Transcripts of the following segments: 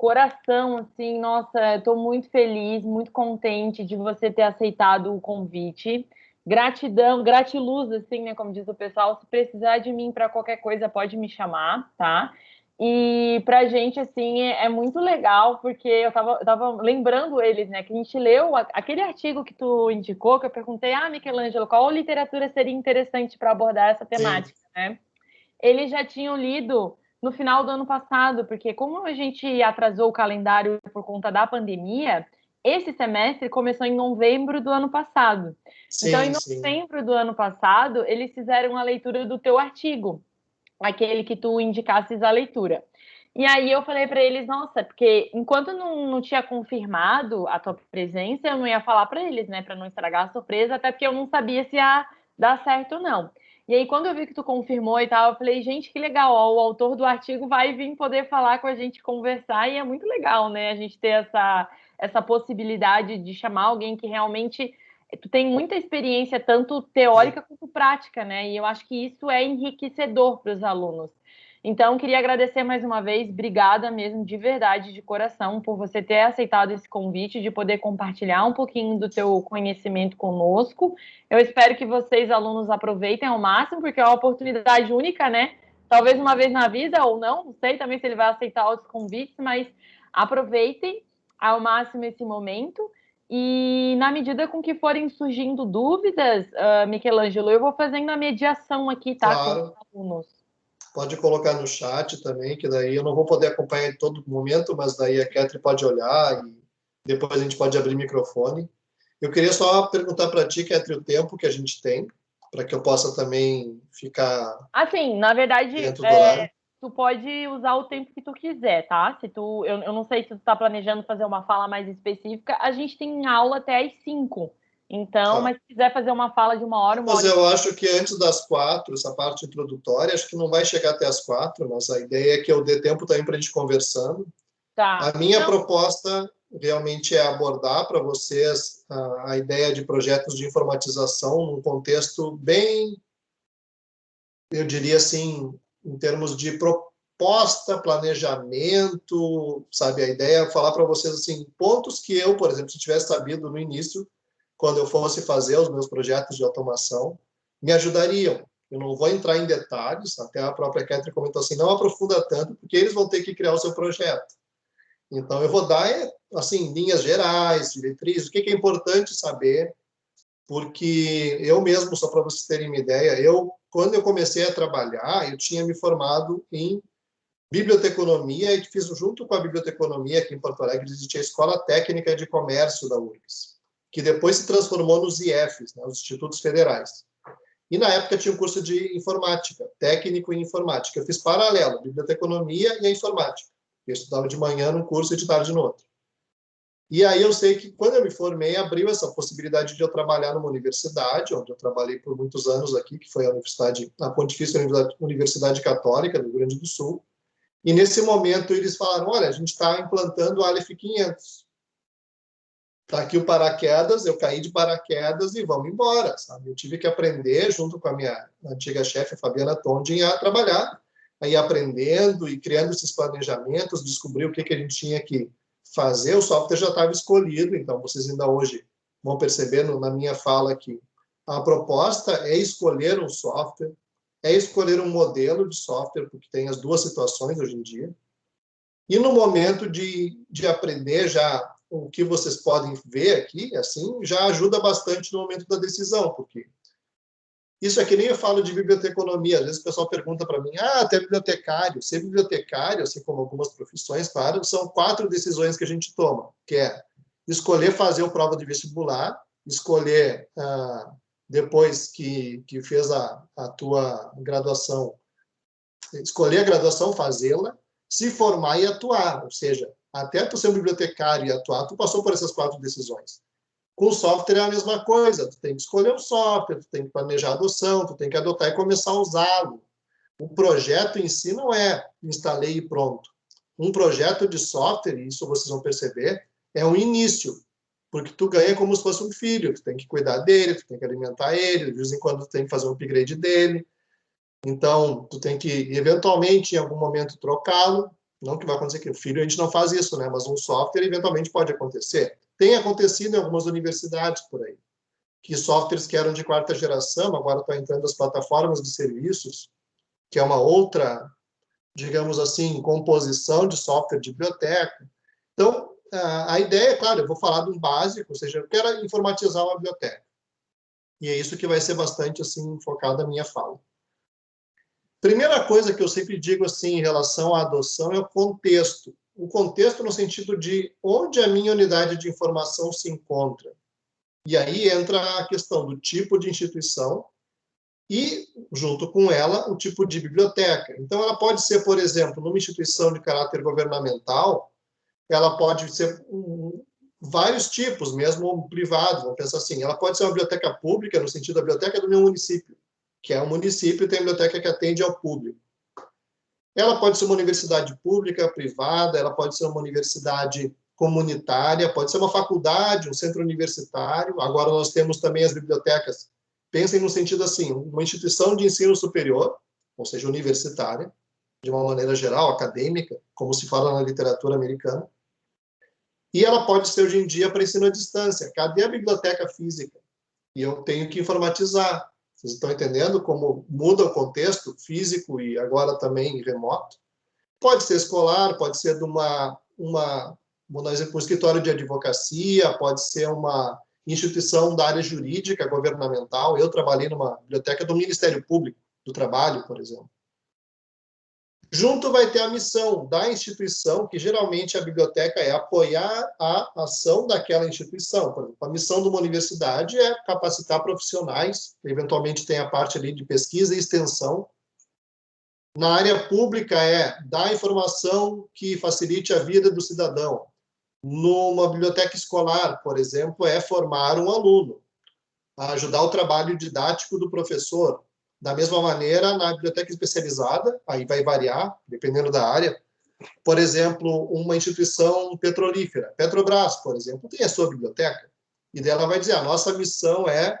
coração, assim, nossa, estou muito feliz, muito contente de você ter aceitado o convite. Gratidão, gratiluz, assim, né, como diz o pessoal, se precisar de mim para qualquer coisa, pode me chamar, tá? E pra gente, assim, é, é muito legal, porque eu tava, eu tava lembrando eles, né, que a gente leu aquele artigo que tu indicou, que eu perguntei, ah, Michelangelo, qual literatura seria interessante para abordar essa temática, Sim. né? Eles já tinham lido no final do ano passado, porque como a gente atrasou o calendário por conta da pandemia, esse semestre começou em novembro do ano passado. Sim, então, em novembro sim. do ano passado, eles fizeram a leitura do teu artigo, aquele que tu indicasses a leitura. E aí eu falei para eles, nossa, porque enquanto não, não tinha confirmado a tua presença, eu não ia falar para eles, né, para não estragar a surpresa, até porque eu não sabia se ia dar certo ou não. E aí, quando eu vi que tu confirmou e tal, eu falei, gente, que legal, ó, o autor do artigo vai vir poder falar com a gente, conversar, e é muito legal, né, a gente ter essa, essa possibilidade de chamar alguém que realmente tu tem muita experiência, tanto teórica quanto prática, né, e eu acho que isso é enriquecedor para os alunos. Então, queria agradecer mais uma vez, obrigada mesmo, de verdade, de coração, por você ter aceitado esse convite, de poder compartilhar um pouquinho do teu conhecimento conosco. Eu espero que vocês, alunos, aproveitem ao máximo, porque é uma oportunidade única, né? Talvez uma vez na vida ou não, não sei também se ele vai aceitar outros convites, mas aproveitem ao máximo esse momento. E na medida com que forem surgindo dúvidas, uh, Michelangelo, eu vou fazendo a mediação aqui, tá? Claro. Com os alunos. Pode colocar no chat também, que daí eu não vou poder acompanhar em todo momento, mas daí a Catherine pode olhar e depois a gente pode abrir microfone. Eu queria só perguntar para ti, Catherine, o tempo que a gente tem, para que eu possa também ficar. Assim, na verdade, é, tu pode usar o tempo que tu quiser, tá? Se tu, eu, eu não sei se tu está planejando fazer uma fala mais específica, a gente tem aula até às 5. Então, tá. mas se quiser fazer uma fala de uma hora, uma Mas hora... eu acho que antes das quatro, essa parte introdutória, acho que não vai chegar até as quatro, mas a ideia é que eu dê tempo também para a gente conversando. Tá. A minha então... proposta realmente é abordar para vocês a, a, ideia de projetos de informatização num contexto bem, eu diria assim, em termos de proposta, planejamento, sabe? A ideia é falar para vocês assim pontos que eu, por exemplo, se tivesse sabido no início, quando eu fosse fazer os meus projetos de automação, me ajudariam. Eu não vou entrar em detalhes, até a própria Catherine comentou assim, não aprofunda tanto, porque eles vão ter que criar o seu projeto. Então, eu vou dar, assim, linhas gerais, diretrizes, o que é importante saber, porque eu mesmo, só para vocês terem uma ideia, eu, quando eu comecei a trabalhar, eu tinha me formado em biblioteconomia e fiz junto com a biblioteconomia aqui em Porto Alegre, existia a Escola Técnica de Comércio da URGS que depois se transformou nos IFs, né, os Institutos Federais. E na época tinha um curso de informática, técnico em informática. Eu fiz paralelo, biblioteconomia e a informática. Eu estudava de manhã num curso e de tarde no outro. E aí eu sei que quando eu me formei, abriu essa possibilidade de eu trabalhar numa universidade, onde eu trabalhei por muitos anos aqui, que foi a Universidade, a Pontifícia Universidade Católica do Rio Grande do Sul. E nesse momento eles falaram, olha, a gente está implantando o Aleph 500 tá aqui o paraquedas, eu caí de paraquedas e vamos embora, sabe? Eu tive que aprender, junto com a minha antiga chefe, Fabiana Tondin, a trabalhar, aí aprendendo e criando esses planejamentos, descobrir o que, que a gente tinha que fazer, o software já estava escolhido, então vocês ainda hoje vão perceber na minha fala aqui, a proposta é escolher um software, é escolher um modelo de software, porque tem as duas situações hoje em dia, e no momento de, de aprender já o que vocês podem ver aqui, assim, já ajuda bastante no momento da decisão, porque isso é que nem eu falo de biblioteconomia, às vezes o pessoal pergunta para mim, ah, até bibliotecário, ser bibliotecário, assim como algumas profissões, claro, são quatro decisões que a gente toma, que é escolher fazer o prova de vestibular, escolher, ah, depois que, que fez a, a tua graduação, escolher a graduação, fazê-la, se formar e atuar, ou seja, até tu ser um bibliotecário e atuar, tu passou por essas quatro decisões. Com o software é a mesma coisa, tu tem que escolher o software, tu tem que planejar a adoção, tu tem que adotar e começar a usá-lo. O projeto em si não é instalei e pronto. Um projeto de software, e isso vocês vão perceber, é um início, porque tu ganha como se fosse um filho, tu tem que cuidar dele, tu tem que alimentar ele, de vez em quando tu tem que fazer um upgrade dele, então tu tem que, eventualmente, em algum momento, trocá-lo, Não que vai acontecer que o filho a gente não faz isso, né? Mas um software eventualmente pode acontecer. Tem acontecido em algumas universidades por aí, que softwares que eram de quarta geração agora estão entrando as plataformas de serviços, que é uma outra, digamos assim, composição de software de biblioteca. Então, a ideia, claro, eu vou falar de um básico, ou seja, eu quero informatizar uma biblioteca. E é isso que vai ser bastante assim focado a minha fala. Primeira coisa que eu sempre digo assim em relação à adoção é o contexto. O contexto no sentido de onde a minha unidade de informação se encontra. E aí entra a questão do tipo de instituição e, junto com ela, o tipo de biblioteca. Então, ela pode ser, por exemplo, numa instituição de caráter governamental, ela pode ser um, vários tipos, mesmo privados. Vamos pensar assim, ela pode ser uma biblioteca pública, no sentido da biblioteca do meu município que é um município, tem biblioteca que atende ao público. Ela pode ser uma universidade pública, privada, ela pode ser uma universidade comunitária, pode ser uma faculdade, um centro universitário. Agora nós temos também as bibliotecas. Pensem no sentido assim, uma instituição de ensino superior, ou seja, universitária, de uma maneira geral, acadêmica, como se fala na literatura americana. E ela pode ser hoje em dia para ensino à distância. Cadê a biblioteca física? E eu tenho que informatizar. Vocês estão entendendo como muda o contexto físico e agora também remoto? Pode ser escolar, pode ser de uma, uma vamos dizer, um escritório de advocacia, pode ser uma instituição da área jurídica governamental. Eu trabalhei numa biblioteca do Ministério Público do Trabalho, por exemplo. Junto vai ter a missão da instituição, que geralmente a biblioteca é apoiar a ação daquela instituição. Por exemplo, a missão de uma universidade é capacitar profissionais, eventualmente tem a parte ali de pesquisa e extensão. Na área pública é dar informação que facilite a vida do cidadão. Numa biblioteca escolar, por exemplo, é formar um aluno, ajudar o trabalho didático do professor, da mesma maneira, na biblioteca especializada, aí vai variar, dependendo da área. Por exemplo, uma instituição petrolífera, Petrobras, por exemplo, tem a sua biblioteca, e dela vai dizer, a nossa missão é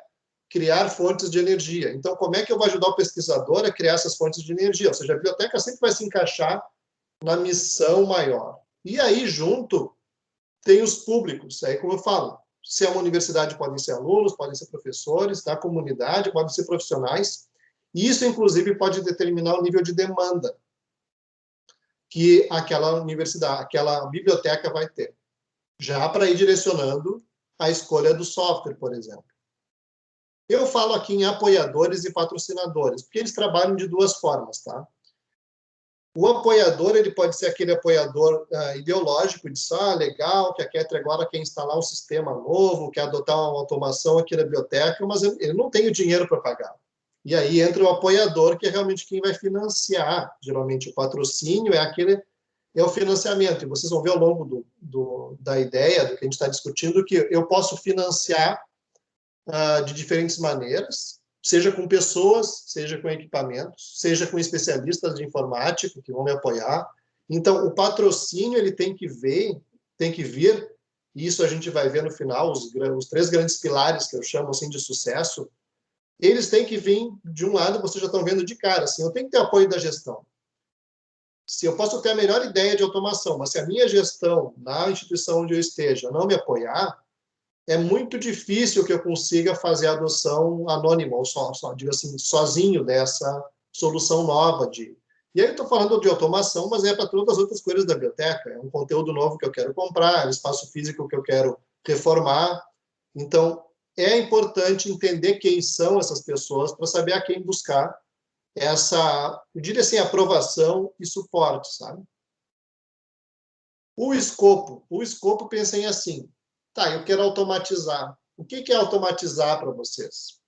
criar fontes de energia. Então, como é que eu vou ajudar o pesquisador a criar essas fontes de energia? Ou seja, a biblioteca sempre vai se encaixar na missão maior. E aí, junto, tem os públicos. Aí, como eu falo, se é uma universidade, podem ser alunos, podem ser professores da comunidade, podem ser profissionais, isso, inclusive, pode determinar o nível de demanda que aquela universidade, aquela biblioteca vai ter, já para ir direcionando a escolha do software, por exemplo. Eu falo aqui em apoiadores e patrocinadores, porque eles trabalham de duas formas, tá? O apoiador, ele pode ser aquele apoiador uh, ideológico, de ah, legal, que a Ketri agora quer instalar um sistema novo, quer adotar uma automação aqui na biblioteca, mas ele não tem o dinheiro para pagar. E aí entra o apoiador, que é realmente quem vai financiar. Geralmente o patrocínio é aquele é o financiamento. E vocês vão ver ao longo do, do da ideia, do que a gente está discutindo, que eu posso financiar uh, de diferentes maneiras, seja com pessoas, seja com equipamentos, seja com especialistas de informática que vão me apoiar. Então, o patrocínio ele tem que ver, tem que vir, e isso a gente vai ver no final, os, os três grandes pilares que eu chamo assim de sucesso, eles têm que vir de um lado, vocês já estão vendo de cara, assim, eu tenho que ter apoio da gestão. Se eu posso ter a melhor ideia de automação, mas se a minha gestão na instituição onde eu esteja não me apoiar, é muito difícil que eu consiga fazer a adoção anônima, ou só, só digo assim, sozinho dessa solução nova de. E aí eu estou falando de automação, mas é para todas as outras coisas da biblioteca. É um conteúdo novo que eu quero comprar, é um espaço físico que eu quero reformar. Então, é importante entender quem são essas pessoas para saber a quem buscar essa, eu diria assim, aprovação e suporte, sabe? O escopo. O escopo, pensem assim, tá, eu quero automatizar. O que é automatizar para vocês?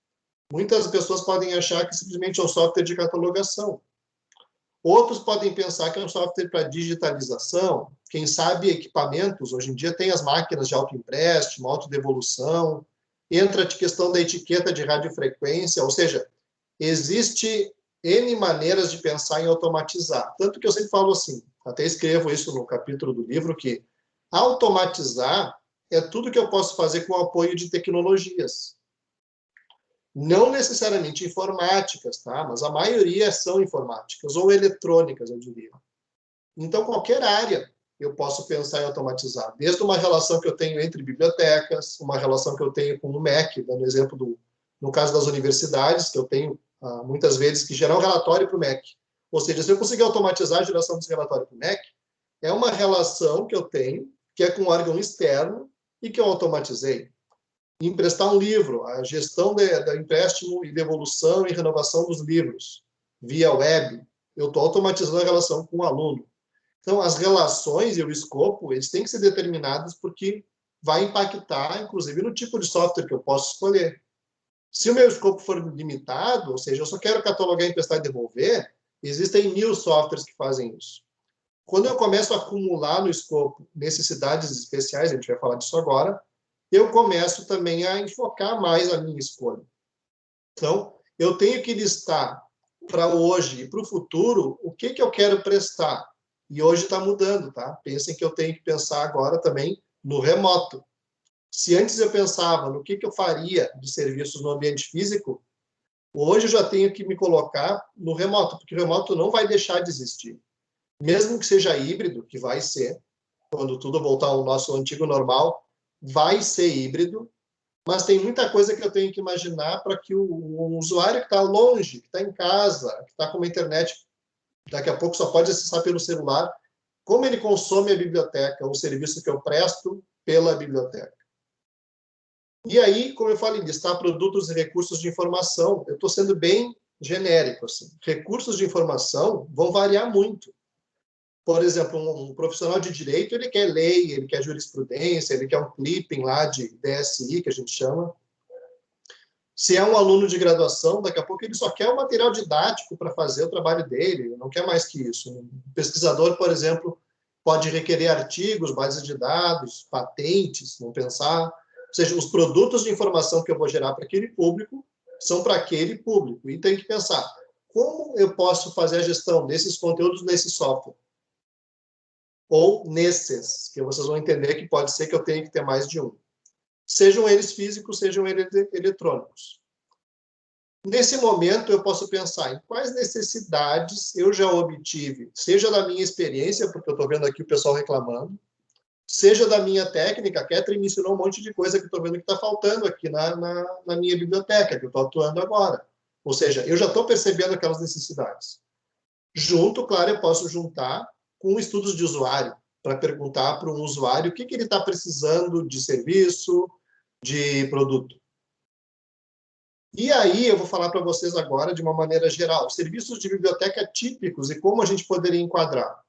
Muitas pessoas podem achar que simplesmente é um software de catalogação. Outros podem pensar que é um software para digitalização. Quem sabe equipamentos, hoje em dia tem as máquinas de autoempréstimo, autodevolução, entra a questão da etiqueta de radiofrequência, ou seja, existe N maneiras de pensar em automatizar. Tanto que eu sempre falo assim, até escrevo isso no capítulo do livro, que automatizar é tudo que eu posso fazer com o apoio de tecnologias. Não necessariamente informáticas, tá? Mas a maioria são informáticas, ou eletrônicas, eu diria. Então, qualquer área eu posso pensar em automatizar, desde uma relação que eu tenho entre bibliotecas, uma relação que eu tenho com o MEC, dando exemplo do, no caso das universidades, que eu tenho ah, muitas vezes que gerar um relatório para o MEC. Ou seja, se eu conseguir automatizar a geração desse relatório para o MEC, é uma relação que eu tenho, que é com um órgão externo e que eu automatizei. Emprestar um livro, a gestão do empréstimo e devolução e renovação dos livros via web, eu estou automatizando a relação com o aluno. Então, as relações e o escopo, eles têm que ser determinados porque vai impactar, inclusive, no tipo de software que eu posso escolher. Se o meu escopo for limitado, ou seja, eu só quero catalogar, emprestar e devolver, existem mil softwares que fazem isso. Quando eu começo a acumular no escopo necessidades especiais, a gente vai falar disso agora, eu começo também a enfocar mais a minha escolha. Então, eu tenho que listar para hoje e para o futuro o que, que eu quero prestar. E hoje está mudando, tá? Pensem que eu tenho que pensar agora também no remoto. Se antes eu pensava no que, que eu faria de serviços no ambiente físico, hoje eu já tenho que me colocar no remoto, porque o remoto não vai deixar de existir. Mesmo que seja híbrido, que vai ser, quando tudo voltar ao nosso antigo normal, vai ser híbrido, mas tem muita coisa que eu tenho que imaginar para que o, o, usuário que está longe, que está em casa, que está com uma internet daqui a pouco só pode acessar pelo celular, como ele consome a biblioteca, o serviço que eu presto pela biblioteca. E aí, como eu falei, listar produtos e recursos de informação, eu estou sendo bem genérico. Assim. Recursos de informação vão variar muito. Por exemplo, um, um, profissional de direito, ele quer lei, ele quer jurisprudência, ele quer um clipping lá de DSI, que a gente chama. Se é um aluno de graduação, daqui a pouco ele só quer o material didático para fazer o trabalho dele, não quer mais que isso. Um pesquisador, por exemplo, pode requerer artigos, bases de dados, patentes, não pensar. Ou seja, os produtos de informação que eu vou gerar para aquele público são para aquele público. E tem que pensar, como eu posso fazer a gestão desses conteúdos nesse software? Ou nesses, que vocês vão entender que pode ser que eu tenha que ter mais de um sejam eles físicos, sejam eles eletrônicos. Nesse momento, eu posso pensar em quais necessidades eu já obtive, seja da minha experiência, porque eu estou vendo aqui o pessoal reclamando, seja da minha técnica, a Catherine me ensinou um monte de coisa que estou vendo que está faltando aqui na, na, na, minha biblioteca, que eu estou atuando agora. Ou seja, eu já estou percebendo aquelas necessidades. Junto, claro, eu posso juntar com estudos de usuário, para perguntar para um usuário o que, que ele está precisando de serviço, de produto. E aí eu vou falar para vocês agora de uma maneira geral, serviços de biblioteca típicos e como a gente poderia enquadrar.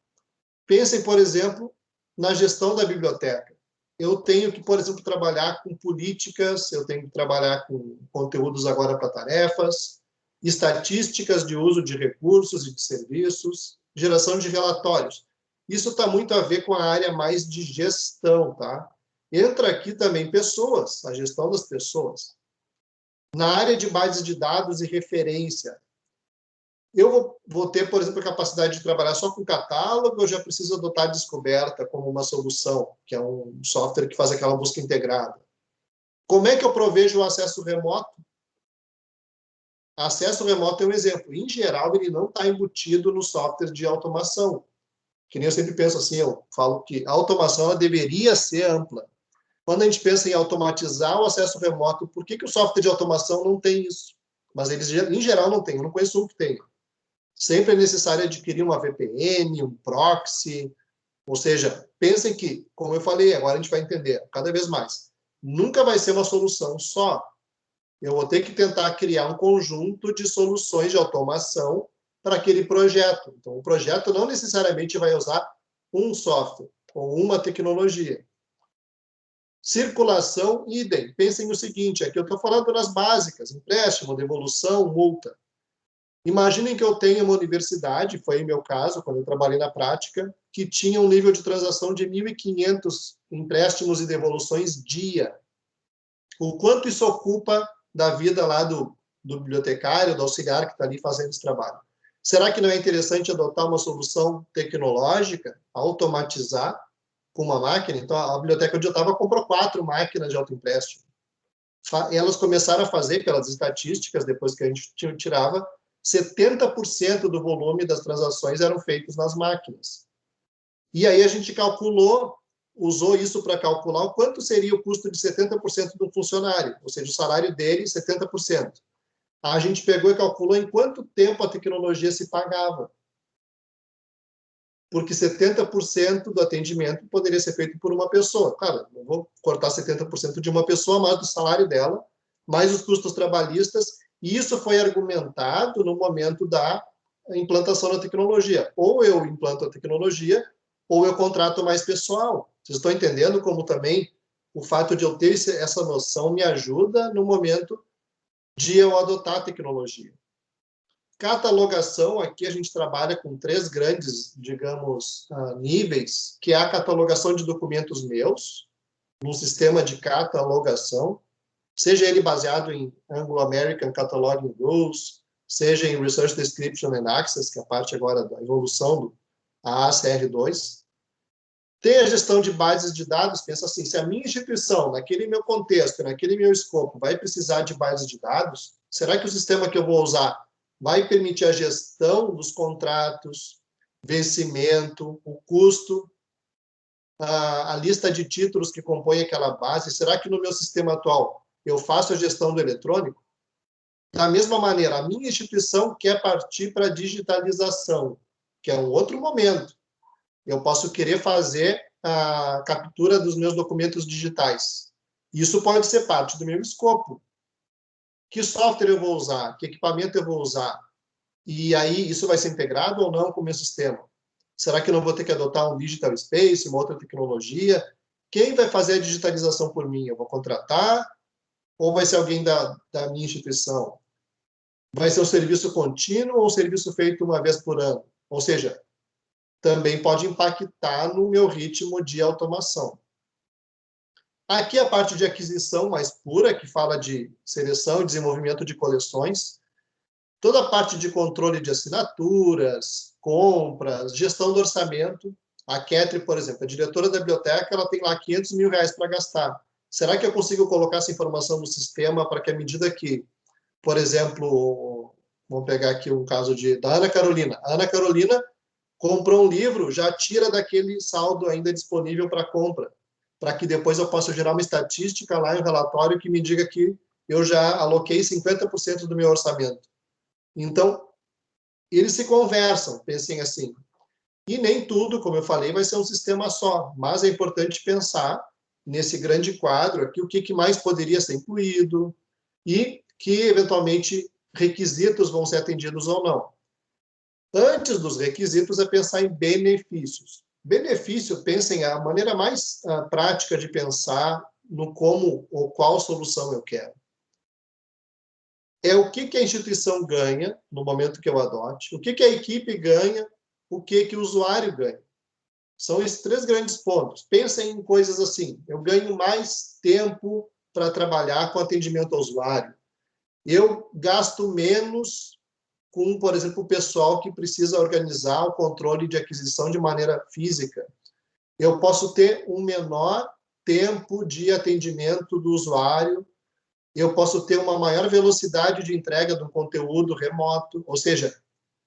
Pensem, por exemplo, na gestão da biblioteca. Eu tenho que, por exemplo, trabalhar com políticas, eu tenho que trabalhar com conteúdos agora para tarefas, estatísticas de uso de recursos e de serviços, geração de relatórios. Isso está muito a ver com a área mais de gestão, tá? Entra aqui também pessoas, a gestão das pessoas. Na área de bases de dados e referência, eu vou, vou ter, por exemplo, a capacidade de trabalhar só com catálogo, eu já preciso adotar a descoberta como uma solução, que é um software que faz aquela busca integrada. Como é que eu provejo o acesso remoto? Acesso remoto é um exemplo. Em geral, ele não está embutido no software de automação que nem eu sempre penso assim, eu falo que a automação deveria ser ampla. Quando a gente pensa em automatizar o acesso remoto, por que, que o software de automação não tem isso? Mas eles, em geral, não tem. Eu não conheço um que tenha. Sempre é necessário adquirir uma VPN, um proxy. Ou seja, pensem que, como eu falei, agora a gente vai entender cada vez mais, nunca vai ser uma solução só. Eu vou ter que tentar criar um conjunto de soluções de automação para aquele projeto. Então, o projeto não necessariamente vai usar um software ou uma tecnologia. Circulação, idem. Pensem no seguinte, aqui eu estou falando das básicas, empréstimo, devolução, multa. Imaginem que eu tenho uma universidade, foi meu caso, quando eu trabalhei na prática, que tinha um nível de transação de 1.500 empréstimos e devoluções dia. O quanto isso ocupa da vida lá do, do bibliotecário, do auxiliar que está ali fazendo esse trabalho? Será que não é interessante adotar uma solução tecnológica, automatizar com uma máquina? Então, a biblioteca onde eu estava comprou quatro máquinas de autoempréstimo. Elas começaram a fazer, pelas estatísticas, depois que a gente tirava, 70% do volume das transações eram feitos nas máquinas. E aí a gente calculou, usou isso para calcular o quanto seria o custo de 70% do funcionário, ou seja, o salário dele, 70%. A gente pegou e calculou em quanto tempo a tecnologia se pagava. Porque 70% do atendimento poderia ser feito por uma pessoa. Claro, não vou cortar 70% de uma pessoa, mas do salário dela, mais os custos trabalhistas, e isso foi argumentado no momento da implantação da tecnologia. Ou eu implanto a tecnologia, ou eu contrato mais pessoal. Vocês estão entendendo como também o fato de eu ter essa noção me ajuda no momento de eu adotar a tecnologia. Catalogação, aqui a gente trabalha com três grandes, digamos, uh, níveis, que é a catalogação de documentos meus, num sistema de catalogação, seja ele baseado em Anglo-American Cataloging Rules, seja em Research Description and Access, que é a parte agora da evolução do ACR2. Tem a gestão de bases de dados, pensa assim, se a minha instituição, naquele meu contexto, naquele meu escopo, vai precisar de bases de dados, será que o sistema que eu vou usar vai permitir a gestão dos contratos, vencimento, o custo, a, a lista de títulos que compõem aquela base? Será que no meu sistema atual eu faço a gestão do eletrônico? Da mesma maneira, a minha instituição quer partir para a digitalização, que é um outro momento eu posso querer fazer a captura dos meus documentos digitais. Isso pode ser parte do meu escopo. Que software eu vou usar? Que equipamento eu vou usar? E aí, isso vai ser integrado ou não com o meu sistema? Será que eu não vou ter que adotar um Digital Space, uma outra tecnologia? Quem vai fazer a digitalização por mim? Eu vou contratar? Ou vai ser alguém da, da minha instituição? Vai ser um serviço contínuo ou um serviço feito uma vez por ano? Ou seja, também pode impactar no meu ritmo de automação. Aqui a parte de aquisição mais pura, que fala de seleção e desenvolvimento de coleções. Toda a parte de controle de assinaturas, compras, gestão do orçamento. A Ketri, por exemplo, a diretora da biblioteca, ela tem lá 500 mil reais para gastar. Será que eu consigo colocar essa informação no sistema para que, à medida que, por exemplo, vamos pegar aqui um caso de, da Ana Carolina. A Ana Carolina comprou um livro, já tira daquele saldo ainda disponível para compra, para que depois eu possa gerar uma estatística lá em um relatório que me diga que eu já aloquei 50% do meu orçamento. Então, eles se conversam, pensem assim. E nem tudo, como eu falei, vai ser um sistema só, mas é importante pensar nesse grande quadro aqui o que, que mais poderia ser incluído e que, eventualmente, requisitos vão ser atendidos ou não. Antes dos requisitos é pensar em benefícios. Benefício, pensem a maneira mais uh, prática de pensar no como ou qual solução eu quero. É o que, que a instituição ganha no momento que eu adote, o que, que a equipe ganha, o que, que o usuário ganha. São esses três grandes pontos. Pensem em coisas assim: eu ganho mais tempo para trabalhar com atendimento ao usuário, eu gasto menos com, por exemplo, o pessoal que precisa organizar o controle de aquisição de maneira física. Eu posso ter um menor tempo de atendimento do usuário, eu posso ter uma maior velocidade de entrega do conteúdo remoto, ou seja,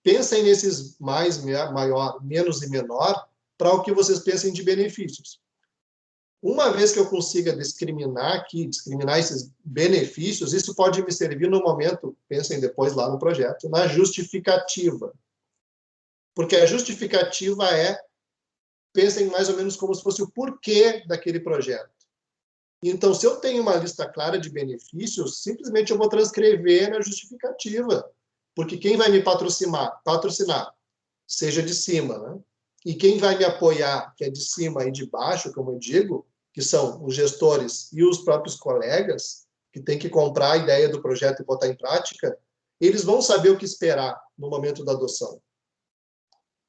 pensem nesses mais, maior, menos e menor, para o que vocês pensem de benefícios. Uma vez que eu consiga discriminar aqui, discriminar esses benefícios, isso pode me servir no momento, pensem depois lá no projeto, na justificativa. Porque a justificativa é, pensem mais ou menos como se fosse o porquê daquele projeto. Então, se eu tenho uma lista clara de benefícios, simplesmente eu vou transcrever na justificativa. Porque quem vai me patrocinar, patrocinar, seja de cima, né? E quem vai me apoiar, que é de cima e de baixo, como eu digo, que são os gestores e os próprios colegas, que têm que comprar a ideia do projeto e botar em prática, eles vão saber o que esperar no momento da adoção.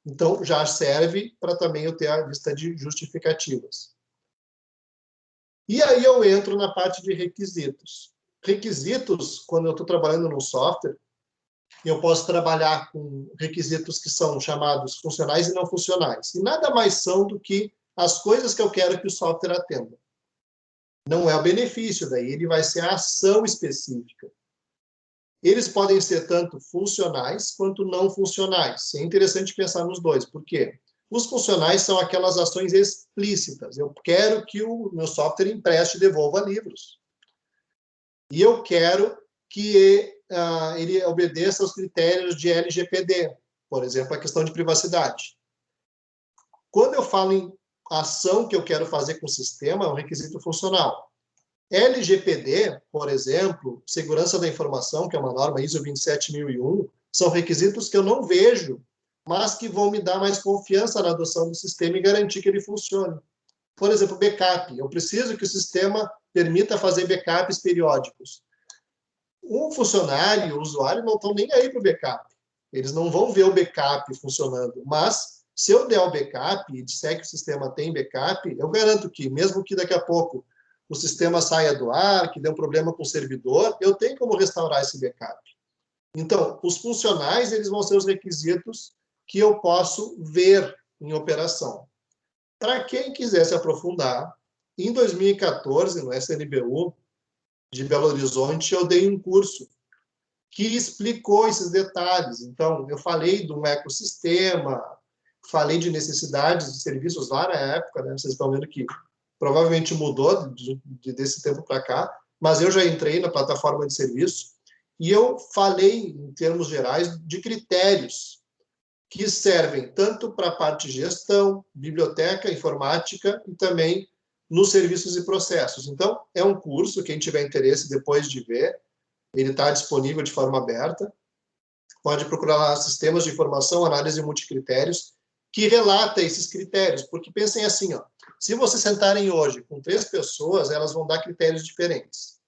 Então, já serve para também eu ter a lista de justificativas. E aí eu entro na parte de requisitos. Requisitos, quando eu estou trabalhando no software, eu posso trabalhar com requisitos que são chamados funcionais e não funcionais. E nada mais são do que as coisas que eu quero que o software atenda. Não é o benefício, daí ele vai ser a ação específica. Eles podem ser tanto funcionais quanto não funcionais. É interessante pensar nos dois. Por quê? Os funcionais são aquelas ações explícitas. Eu quero que o meu software empreste e devolva livros. E eu quero que uh, ele obedeça aos critérios de LGPD, por exemplo, a questão de privacidade. Quando eu falo em ação que eu quero fazer com o sistema, é um requisito funcional. LGPD, por exemplo, segurança da informação, que é uma norma ISO 27001, são requisitos que eu não vejo mas que vão me dar mais confiança na adoção do sistema e garantir que ele funcione. Por exemplo, backup. Eu preciso que o sistema permita fazer backups periódicos. Um funcionário o usuário não estão nem aí para o backup. Eles não vão ver o backup funcionando. Mas, se eu der o backup e disser que o sistema tem backup, eu garanto que, mesmo que daqui a pouco o sistema saia do ar, que dê um problema com o servidor, eu tenho como restaurar esse backup. Então, os funcionais eles vão ser os requisitos que eu posso ver em operação. Para quem quiser se aprofundar, em 2014, no SNBU de Belo Horizonte, eu dei um curso que explicou esses detalhes. Então, eu falei um ecossistema, falei de necessidades de serviços lá na época, né? vocês estão vendo que provavelmente mudou de, de, desse tempo para cá, mas eu já entrei na plataforma de serviço e eu falei, em termos gerais, de critérios que servem tanto para a parte de gestão, biblioteca, informática e também nos serviços e processos. Então, é um curso, quem tiver interesse depois de ver, ele está disponível de forma aberta. Pode procurar lá Sistemas de Informação, Análise Multicritérios, que relata esses critérios, porque pensem assim, ó, se vocês sentarem hoje com três pessoas, elas vão dar critérios diferentes.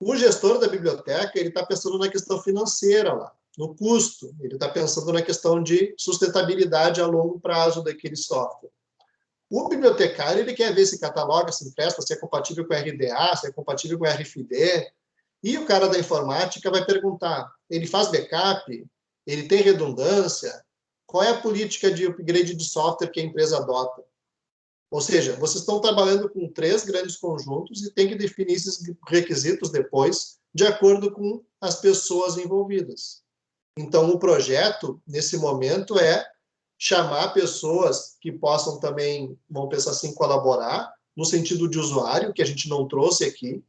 O gestor da biblioteca, ele está pensando na questão financeira lá no custo, ele está pensando na questão de sustentabilidade a longo prazo daquele software. O bibliotecário ele quer ver se cataloga, se empresta, se é compatível com RDA, se é compatível com RFD. E o cara da informática vai perguntar: ele faz backup? Ele tem redundância? Qual é a política de upgrade de software que a empresa adota? Ou seja, vocês estão trabalhando com três grandes conjuntos e tem que definir esses requisitos depois, de acordo com as pessoas envolvidas. Então, o projeto, nesse momento, é chamar pessoas que possam também, vamos pensar assim, colaborar, no sentido de usuário, que a gente não trouxe aqui.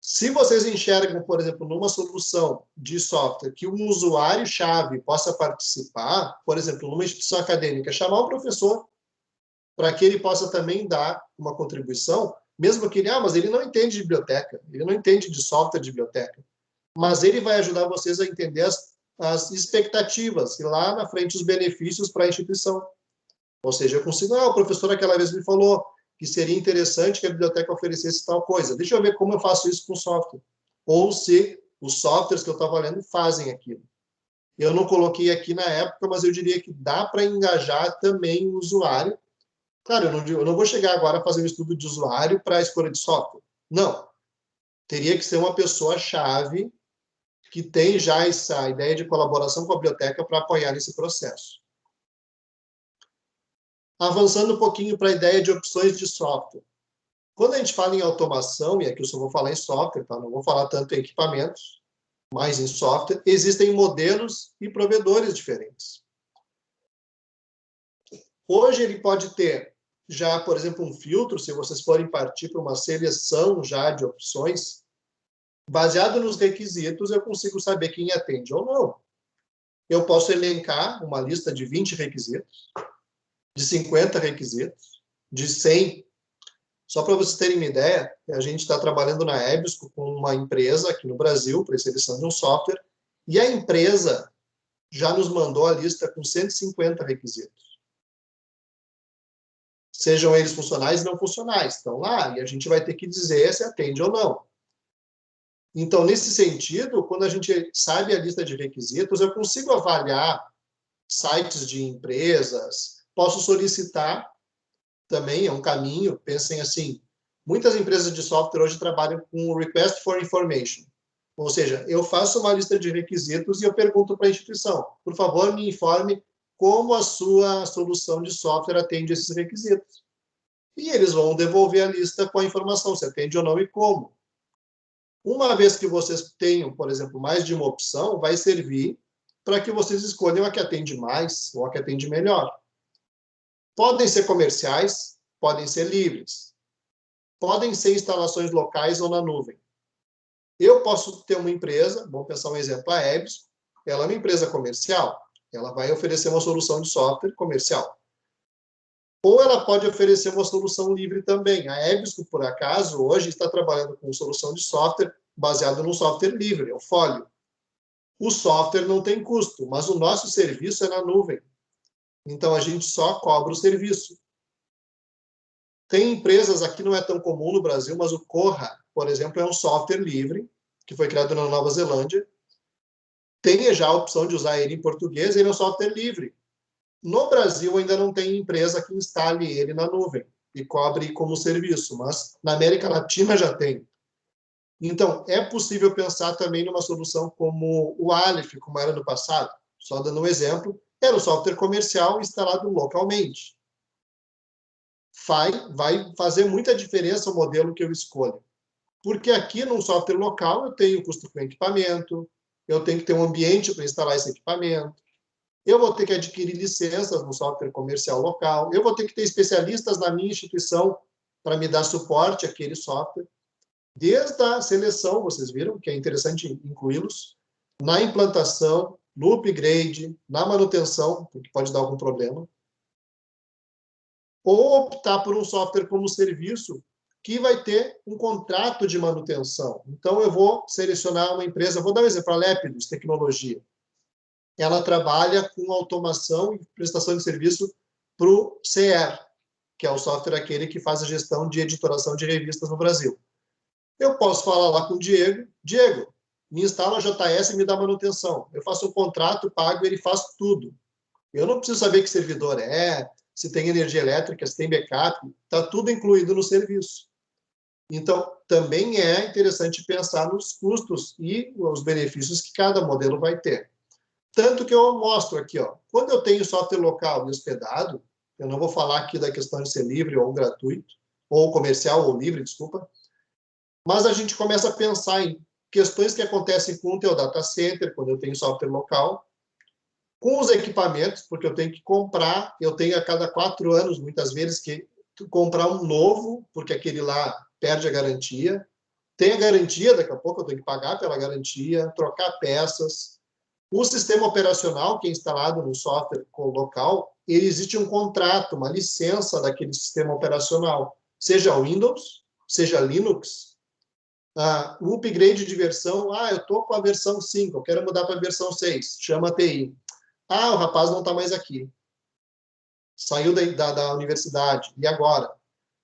Se vocês enxergam, por exemplo, numa solução de software que um usuário-chave possa participar, por exemplo, numa instituição acadêmica, chamar o professor para que ele possa também dar uma contribuição, mesmo que ele, ah, mas ele não entende de biblioteca, ele não entende de software de biblioteca, mas ele vai ajudar vocês a entender as as expectativas e lá na frente os benefícios para a instituição. Ou seja, eu consigo, ah, o professor aquela vez me falou que seria interessante que a biblioteca oferecesse tal coisa. Deixa eu ver como eu faço isso com software. Ou se os softwares que eu estava lendo fazem aquilo. Eu não coloquei aqui na época, mas eu diria que dá para engajar também o usuário. Claro, eu não, eu não vou chegar agora a fazer um estudo de usuário para a escolha de software. Não. Teria que ser uma pessoa-chave que tem já essa ideia de colaboração com a biblioteca para apoiar esse processo. Avançando um pouquinho para a ideia de opções de software. Quando a gente fala em automação, e aqui eu só vou falar em software, tá? não vou falar tanto em equipamentos, mas em software, existem modelos e provedores diferentes. Hoje ele pode ter já, por exemplo, um filtro, se vocês forem partir para uma seleção já de opções, baseado nos requisitos, eu consigo saber quem atende ou não. Eu posso elencar uma lista de 20 requisitos, de 50 requisitos, de 100. Só para vocês terem uma ideia, a gente está trabalhando na Ebisco com uma empresa aqui no Brasil para seleção de um software, e a empresa já nos mandou a lista com 150 requisitos. Sejam eles funcionais e não funcionais. Estão lá, e a gente vai ter que dizer se atende ou não. Então, nesse sentido, quando a gente sabe a lista de requisitos, eu consigo avaliar sites de empresas, posso solicitar também, é um caminho, pensem assim, muitas empresas de software hoje trabalham com Request for Information, ou seja, eu faço uma lista de requisitos e eu pergunto para a instituição, por favor, me informe como a sua solução de software atende esses requisitos. E eles vão devolver a lista com a informação, se atende ou não e como. Uma vez que vocês tenham, por exemplo, mais de uma opção, vai servir para que vocês escolham a que atende mais ou a que atende melhor. Podem ser comerciais, podem ser livres, podem ser instalações locais ou na nuvem. Eu posso ter uma empresa, vamos pensar um exemplo, a Ebs, ela é uma empresa comercial, ela vai oferecer uma solução de software comercial. Ou ela pode oferecer uma solução livre também. A Ebsco, por acaso, hoje está trabalhando com solução de software baseado no software livre, é o Folio. O software não tem custo, mas o nosso serviço é na nuvem. Então, a gente só cobra o serviço. Tem empresas, aqui não é tão comum no Brasil, mas o Corra, por exemplo, é um software livre, que foi criado na Nova Zelândia. Tem já a opção de usar ele em português, ele é um software livre. No Brasil, ainda não tem empresa que instale ele na nuvem e cobre como serviço, mas na América Latina já tem. Então, é possível pensar também numa solução como o Aleph, como era no passado. Só dando um exemplo, era um software comercial instalado localmente vai, vai fazer muita diferença o modelo que eu escolho. Porque aqui no software local eu tenho custo com equipamento, eu tenho que ter um ambiente para instalar esse equipamento, eu vou ter que adquirir licenças no software comercial local, eu vou ter que ter especialistas na minha instituição para me dar suporte àquele software. Desde a seleção, vocês viram que é interessante incluí-los, na implantação, no upgrade, na manutenção, porque pode dar algum problema, ou optar por um software como serviço que vai ter um contrato de manutenção. Então, eu vou selecionar uma empresa, vou dar um exemplo, a Lépidos Tecnologia. Ela trabalha com automação e prestação de serviço para o CR, que é o software aquele que faz a gestão de editoração de revistas no Brasil. Eu posso falar lá com o Diego, Diego, me instala a JS e me dá manutenção. Eu faço um contrato, pago, ele faz tudo. Eu não preciso saber que servidor é, se tem energia elétrica, se tem backup, está tudo incluído no serviço. Então, também é interessante pensar nos custos e os benefícios que cada modelo vai ter. Tanto que eu mostro aqui, ó, quando eu tenho software local hospedado, eu não vou falar aqui da questão de ser livre ou gratuito, ou comercial ou livre, desculpa, mas a gente começa a pensar em questões que acontecem com o teu data center, quando eu tenho software local, com os equipamentos, porque eu tenho que comprar, eu tenho a cada quatro anos, muitas vezes, que comprar um novo, porque aquele lá perde a garantia. Tem a garantia, daqui a pouco eu tenho que pagar pela garantia, trocar peças. O sistema operacional que é instalado no software local, existe um contrato, uma licença daquele sistema operacional, seja Windows, seja Linux. Ah, o upgrade de versão, ah, eu estou com a versão 5, eu quero mudar para a versão 6, chama TI. Ah, o rapaz não está mais aqui. Saiu da, da, da, universidade. E agora?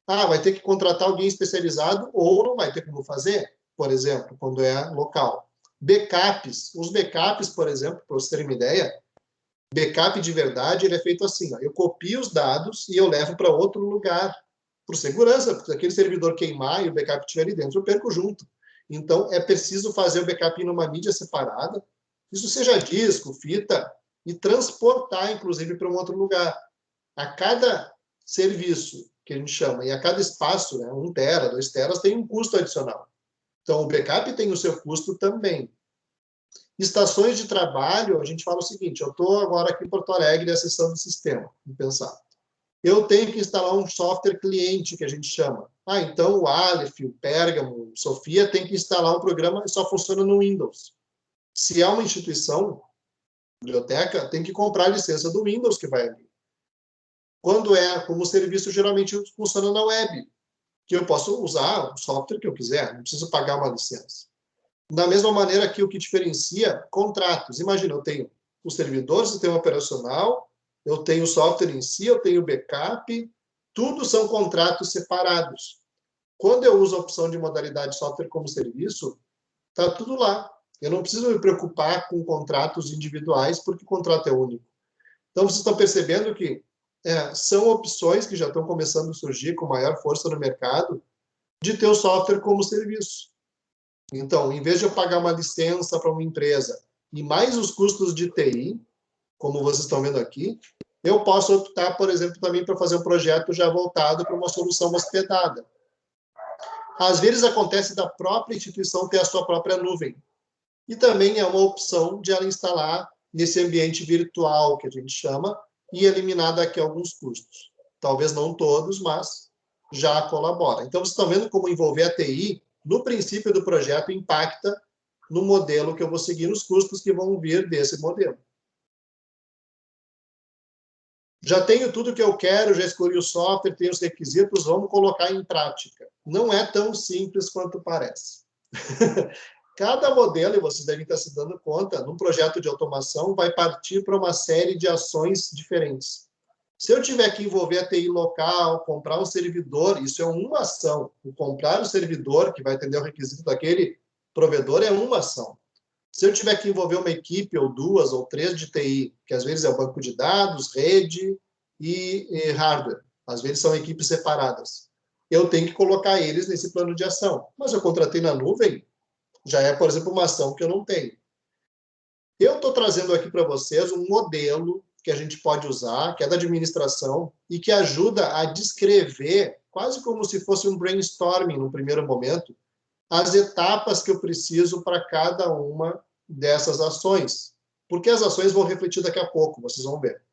Ah, vai ter que contratar alguém especializado ou não vai ter como fazer, por exemplo, quando é local. Backups. Os backups, por exemplo, para vocês terem uma ideia, backup de verdade ele é feito assim. Ó, eu copio os dados e eu levo para outro lugar, por segurança, porque aquele servidor queimar e o backup estiver ali dentro, eu perco junto. Então, é preciso fazer o backup numa mídia separada, isso seja disco, fita, e transportar, inclusive, para um outro lugar. A cada serviço, que a gente chama, e a cada espaço, né, um tera, dois teras, tem um custo adicional. Então, o backup tem o seu custo também. Estações de trabalho, a gente fala o seguinte, eu estou agora aqui em Porto Alegre acessando o sistema, vamos pensar. Eu tenho que instalar um software cliente, que a gente chama. Ah, então o Aleph, o Pergamo, o Sofia tem que instalar um programa que só funciona no Windows. Se é uma instituição, biblioteca, tem que comprar a licença do Windows que vai ali. Quando é como serviço, geralmente funciona na web, que eu posso usar o software que eu quiser, não preciso pagar uma licença. Da mesma maneira que o que diferencia contratos. Imagina, eu tenho o servidor, o sistema operacional, eu tenho o software em si, eu tenho o backup, tudo são contratos separados. Quando eu uso a opção de modalidade software como serviço, está tudo lá. Eu não preciso me preocupar com contratos individuais, porque o contrato é único. Então, vocês estão percebendo que é, são opções que já estão começando a surgir com maior força no mercado de ter o software como serviço. Então, em vez de eu pagar uma licença para uma empresa e mais os custos de TI, como vocês estão vendo aqui, eu posso optar, por exemplo, também para fazer um projeto já voltado para uma solução hospedada. Às vezes acontece da própria instituição ter a sua própria nuvem e também é uma opção de ela instalar nesse ambiente virtual, que a gente chama, e eliminar daqui alguns custos. talvez não todos, mas já colabora. Então, vocês estão vendo como envolver a TI no princípio do projeto impacta no modelo que eu vou seguir, nos custos que vão vir desse modelo. Já tenho tudo que eu quero, já escolhi o software, tenho os requisitos, vamos colocar em prática. Não é tão simples quanto parece. Cada modelo, e vocês devem estar se dando conta, num projeto de automação, vai partir para uma série de ações diferentes. Se eu tiver que envolver a TI local, comprar um servidor, isso é uma ação. O comprar o servidor, que vai atender o requisito daquele provedor, é uma ação. Se eu tiver que envolver uma equipe, ou duas, ou três de TI, que às vezes é o banco de dados, rede e, e hardware, às vezes são equipes separadas, eu tenho que colocar eles nesse plano de ação. Mas eu contratei na nuvem, já é, por exemplo, uma ação que eu não tenho. Eu estou trazendo aqui para vocês um modelo que a gente pode usar, que é da administração, e que ajuda a descrever, quase como se fosse um brainstorming no primeiro momento, as etapas que eu preciso para cada uma dessas ações. Porque as ações vão refletir daqui a pouco, vocês vão ver.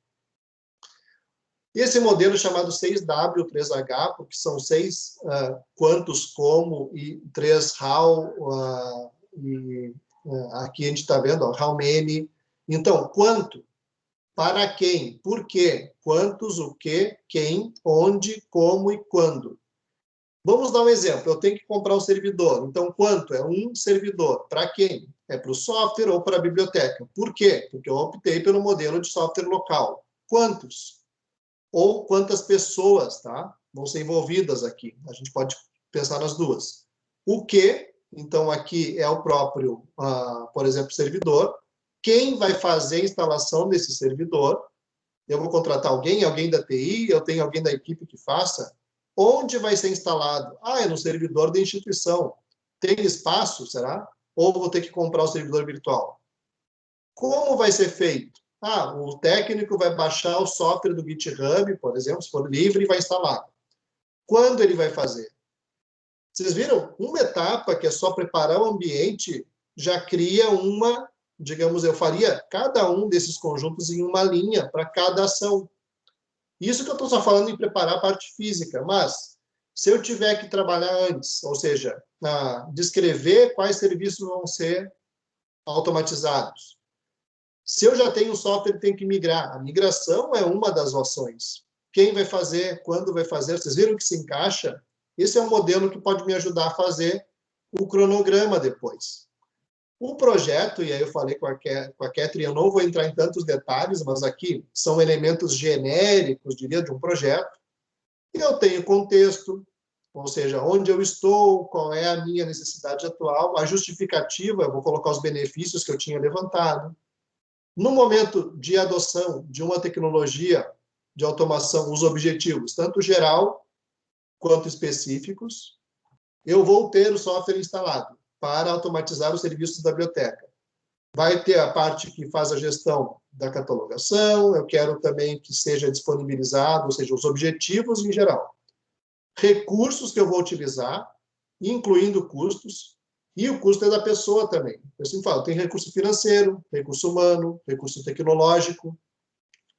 Esse modelo chamado 6W, 3H, porque são seis uh, quantos, como, e três how, uh, e uh, aqui a gente está vendo, how many. Então, quanto para quem, por quê, quantos, o que, quem, onde, como e quando. Vamos dar um exemplo. Eu tenho que comprar um servidor. Então, quanto? É um servidor. Para quem? É para o software ou para a biblioteca. Por quê? Porque eu optei pelo modelo de software local. Quantos? Ou quantas pessoas tá? vão ser envolvidas aqui. A gente pode pensar nas duas. O que? Então, aqui é o próprio, uh, por exemplo, servidor quem vai fazer a instalação desse servidor. Eu vou contratar alguém, alguém da TI, eu tenho alguém da equipe que faça. Onde vai ser instalado? Ah, é no servidor da instituição. Tem espaço, será? Ou vou ter que comprar o servidor virtual? Como vai ser feito? Ah, o técnico vai baixar o software do GitHub, por exemplo, se for livre, e vai instalar. Quando ele vai fazer? Vocês viram? Uma etapa que é só preparar o ambiente já cria uma digamos, eu faria cada um desses conjuntos em uma linha para cada ação. Isso que eu estou só falando em preparar a parte física, mas se eu tiver que trabalhar antes, ou seja, descrever quais serviços vão ser automatizados. Se eu já tenho um software, tem que migrar. A migração é uma das ações. Quem vai fazer, quando vai fazer, vocês viram que se encaixa? Esse é um modelo que pode me ajudar a fazer o cronograma depois. O projeto, e aí eu falei com a, com a eu não vou entrar em tantos detalhes, mas aqui são elementos genéricos, diria, de um projeto. Eu tenho contexto, ou seja, onde eu estou, qual é a minha necessidade atual, a justificativa, eu vou colocar os benefícios que eu tinha levantado. No momento de adoção de uma tecnologia de automação, os objetivos, tanto geral quanto específicos, eu vou ter o software instalado para automatizar os serviços da biblioteca. Vai ter a parte que faz a gestão da catalogação, eu quero também que seja disponibilizado, ou seja, os objetivos em geral. Recursos que eu vou utilizar, incluindo custos, e o custo é da pessoa também. Eu sempre falo, tem recurso financeiro, recurso humano, recurso tecnológico,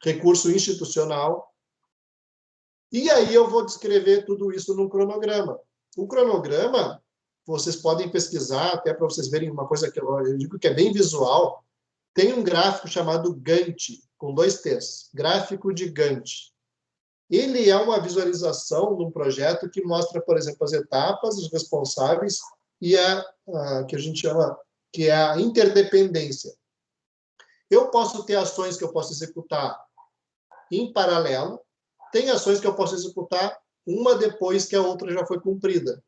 recurso institucional. E aí eu vou descrever tudo isso num cronograma. O cronograma, vocês podem pesquisar, até para vocês verem uma coisa que eu digo que é bem visual, tem um gráfico chamado Gantt, com dois T's, gráfico de Gantt. Ele é uma visualização de um projeto que mostra, por exemplo, as etapas, os responsáveis e a, a que a gente chama que é a interdependência. Eu posso ter ações que eu posso executar em paralelo, tem ações que eu posso executar uma depois que a outra já foi cumprida.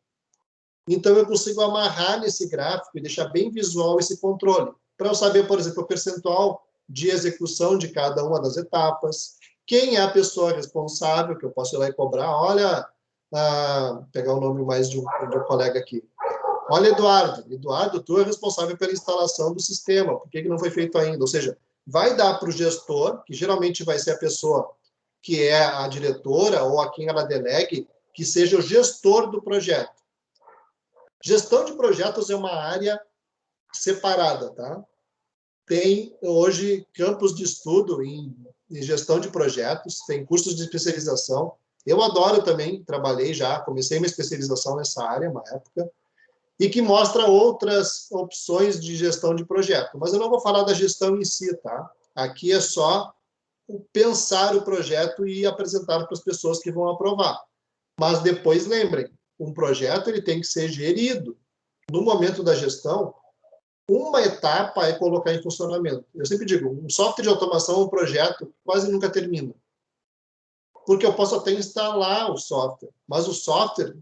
Então, eu consigo amarrar nesse gráfico e deixar bem visual esse controle, para eu saber, por exemplo, o percentual de execução de cada uma das etapas, quem é a pessoa responsável, que eu posso ir lá e cobrar, olha, ah, pegar o nome mais de um, de um, colega aqui. Olha, Eduardo, Eduardo, tu é responsável pela instalação do sistema, por que, que não foi feito ainda? Ou seja, vai dar para o gestor, que geralmente vai ser a pessoa que é a diretora ou a quem ela delegue, que seja o gestor do projeto. Gestão de projetos é uma área separada, tá? Tem hoje campos de estudo em, em gestão de projetos, tem cursos de especialização. Eu adoro também, trabalhei já, comecei minha especialização nessa área, uma época, e que mostra outras opções de gestão de projeto. Mas eu não vou falar da gestão em si, tá? Aqui é só pensar o projeto e apresentar para as pessoas que vão aprovar. Mas depois lembrem, um projeto ele tem que ser gerido. No momento da gestão, uma etapa é colocar em funcionamento. Eu sempre digo, um software de automação, um projeto, quase nunca termina. Porque eu posso até instalar o software, mas o software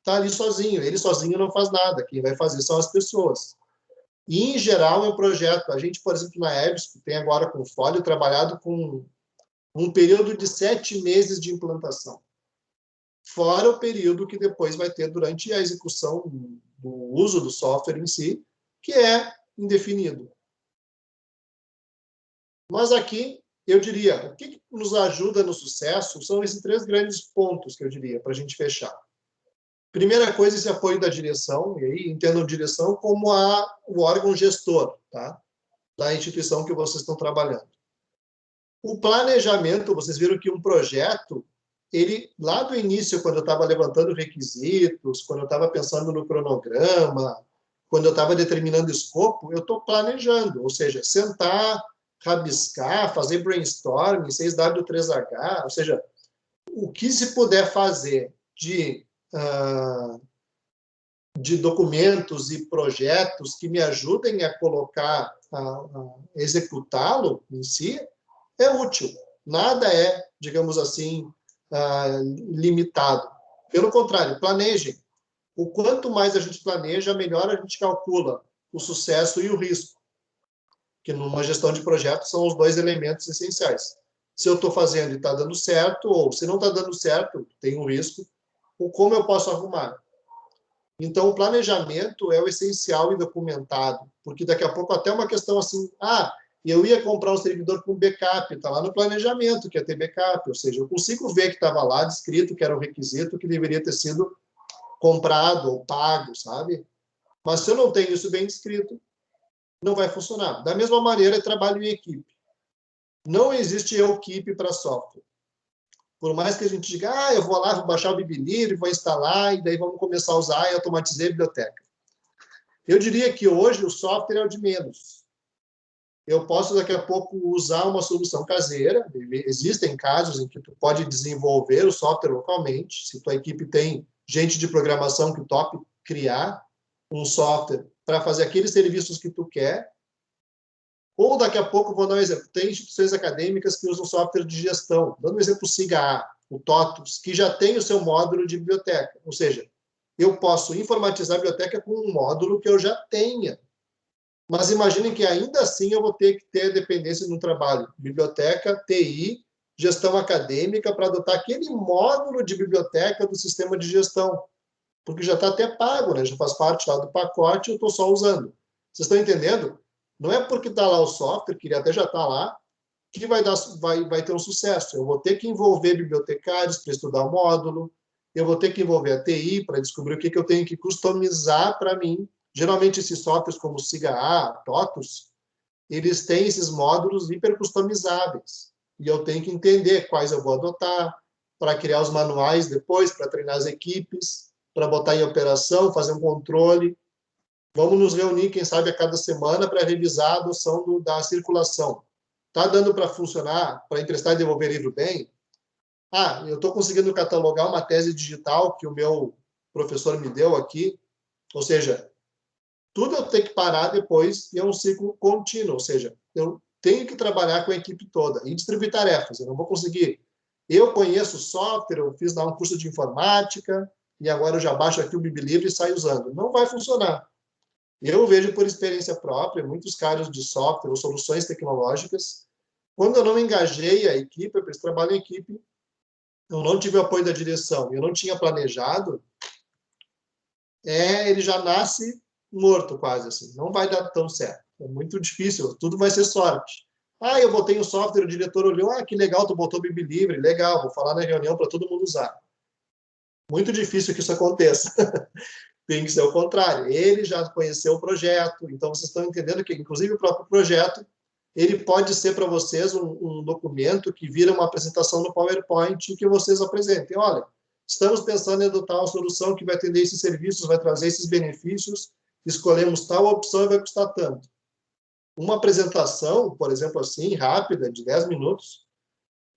está ali sozinho. Ele sozinho não faz nada. Quem vai fazer são as pessoas. E, em geral, é um projeto. A gente, por exemplo, na EBS, tem agora com o Folio, trabalhado com um período de sete meses de implantação. Fora o período que depois vai ter durante a execução do uso do software em si, que é indefinido. Mas aqui, eu diria, o que nos ajuda no sucesso são esses três grandes pontos que eu diria, para a gente fechar. Primeira coisa, esse apoio da direção, e aí entendam direção como a, o órgão gestor tá? da instituição que vocês estão trabalhando. O planejamento, vocês viram que um projeto, ele lá do início, quando eu estava levantando requisitos, quando eu estava pensando no cronograma, quando eu estava determinando escopo, eu estou planejando, ou seja, sentar, rabiscar, fazer brainstorming, 6W3H, ou seja, o que se puder fazer de, de documentos e projetos que me ajudem a colocar, a, executá-lo em si, é útil. Nada é, digamos assim, uh, limitado. Pelo contrário, planejem o quanto mais a gente planeja, melhor a gente calcula o sucesso e o risco. Que numa gestão de projetos são os dois elementos essenciais. Se eu estou fazendo e está dando certo, ou se não está dando certo, tem um risco, ou como eu posso arrumar. Então, o planejamento é o essencial e documentado, porque daqui a pouco até uma questão assim, ah, eu ia comprar um servidor com backup, está lá no planejamento que ia ter backup, ou seja, eu consigo ver que estava lá descrito que era o requisito que deveria ter sido comprado ou pago, sabe? Mas se eu não tenho isso bem descrito, não vai funcionar. Da mesma maneira, trabalho em equipe. Não existe equipe para software. Por mais que a gente diga, ah, eu vou lá, vou baixar o Bibilivre, vou instalar, e daí vamos começar a usar e automatizei a biblioteca. Eu diria que hoje o software é o de menos. Eu posso, daqui a pouco, usar uma solução caseira. Existem casos em que tu pode desenvolver o software localmente. Se tua equipe tem gente de programação que tope criar um software para fazer aqueles serviços que tu quer. Ou daqui a pouco, vou dar um exemplo, tem instituições acadêmicas que usam software de gestão. Dando um exemplo, o SIGA, o TOTUS, que já tem o seu módulo de biblioteca. Ou seja, eu posso informatizar a biblioteca com um módulo que eu já tenha. Mas imaginem que ainda assim eu vou ter que ter dependência no trabalho. Biblioteca, TI, gestão acadêmica para adotar aquele módulo de biblioteca do sistema de gestão, porque já está até pago, né? já faz parte lá do pacote, eu estou só usando. Vocês estão entendendo? Não é porque está lá o software, que ele até já está lá, que vai, dar, vai, vai ter um sucesso. Eu vou ter que envolver bibliotecários para estudar o módulo, eu vou ter que envolver a TI para descobrir o que, que eu tenho que customizar para mim. Geralmente, esses softwares como o SIGA, TOTUS, eles têm esses módulos hiper customizáveis e eu tenho que entender quais eu vou adotar, para criar os manuais depois, para treinar as equipes, para botar em operação, fazer um controle. Vamos nos reunir, quem sabe, a cada semana para revisar a adoção do, da circulação. Está dando para funcionar, para emprestar e devolver livro bem? Ah, eu estou conseguindo catalogar uma tese digital que o meu professor me deu aqui, ou seja, tudo eu tenho que parar depois e é um ciclo contínuo, ou seja, eu tenho que trabalhar com a equipe toda e distribuir tarefas. Eu não vou conseguir. Eu conheço software, eu fiz lá um curso de informática e agora eu já baixo aqui o Bibilivre e saio usando. Não vai funcionar. Eu vejo por experiência própria, muitos caras de software ou soluções tecnológicas, quando eu não engajei a equipe, eu trabalho em equipe, eu não tive o apoio da direção, eu não tinha planejado, é, ele já nasce morto quase assim, não vai dar tão certo. É muito difícil, tudo vai ser sorte. Ah, eu botei o software, o diretor olhou, ah, que legal, tu botou Bibi Livre, legal, vou falar na reunião para todo mundo usar. Muito difícil que isso aconteça. Tem que ser o contrário. Ele já conheceu o projeto, então vocês estão entendendo que, inclusive, o próprio projeto ele pode ser para vocês um, um, documento que vira uma apresentação no PowerPoint que vocês apresentem. Olha, estamos pensando em adotar uma solução que vai atender esses serviços, vai trazer esses benefícios, escolhemos tal opção e vai custar tanto. Uma apresentação, por exemplo, assim, rápida, de 10 minutos,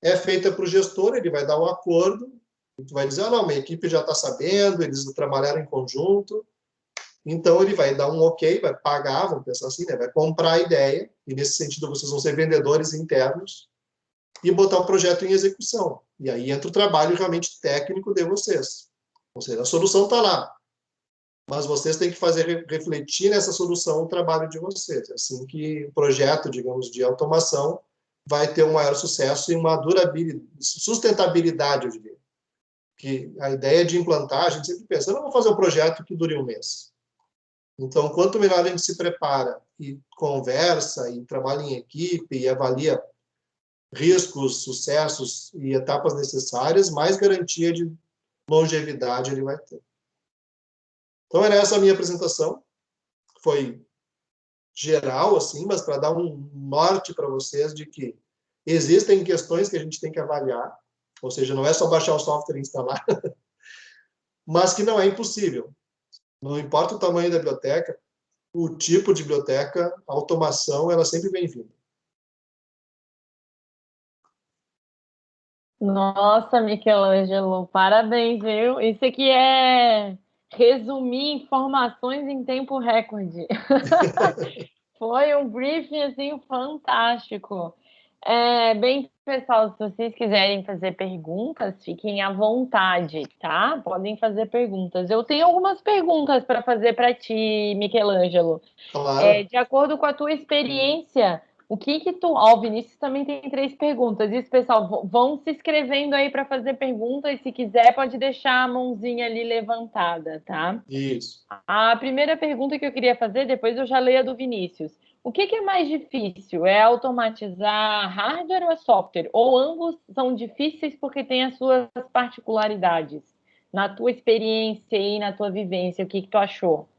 é feita para o gestor, ele vai dar um acordo, tu vai dizer, ah, não, minha equipe já está sabendo, eles trabalharam em conjunto, então ele vai dar um ok, vai pagar, vamos pensar assim, né? vai comprar a ideia, e nesse sentido vocês vão ser vendedores internos, e botar o projeto em execução. E aí entra o trabalho realmente técnico de vocês. Ou seja, a solução está lá, mas vocês têm que fazer refletir nessa solução o trabalho de vocês. É assim que o projeto, digamos, de automação vai ter um maior sucesso e uma durabilidade, sustentabilidade, eu diria. Que a ideia de implantar, a gente sempre pensa, não vou fazer um projeto que dure um mês. Então, quanto melhor a gente se prepara e conversa e trabalha em equipe e avalia riscos, sucessos e etapas necessárias, mais garantia de longevidade ele vai ter. Então, era essa a minha apresentação. Foi geral, assim, mas para dar um norte para vocês de que existem questões que a gente tem que avaliar, ou seja, não é só baixar o software e instalar, mas que não é impossível. Não importa o tamanho da biblioteca, o tipo de biblioteca, a automação, ela sempre bem-vinda. Nossa, Michelangelo, parabéns, viu? Isso aqui é resumir informações em tempo recorde. Foi um briefing assim fantástico. É, bem, pessoal, se vocês quiserem fazer perguntas, fiquem à vontade, tá? Podem fazer perguntas. Eu tenho algumas perguntas para fazer para ti, Michelangelo. Claro. É, de acordo com a tua experiência, o que que tu... Ó, o Vinícius também tem três perguntas. Isso, pessoal, vão se inscrevendo aí para fazer perguntas. Se quiser, pode deixar a mãozinha ali levantada, tá? Isso. A primeira pergunta que eu queria fazer, depois eu já leio a do Vinícius. O que, que, é mais difícil? É automatizar hardware ou é software? Ou ambos são difíceis porque têm as suas particularidades? Na tua experiência e na tua vivência, o que, que tu achou?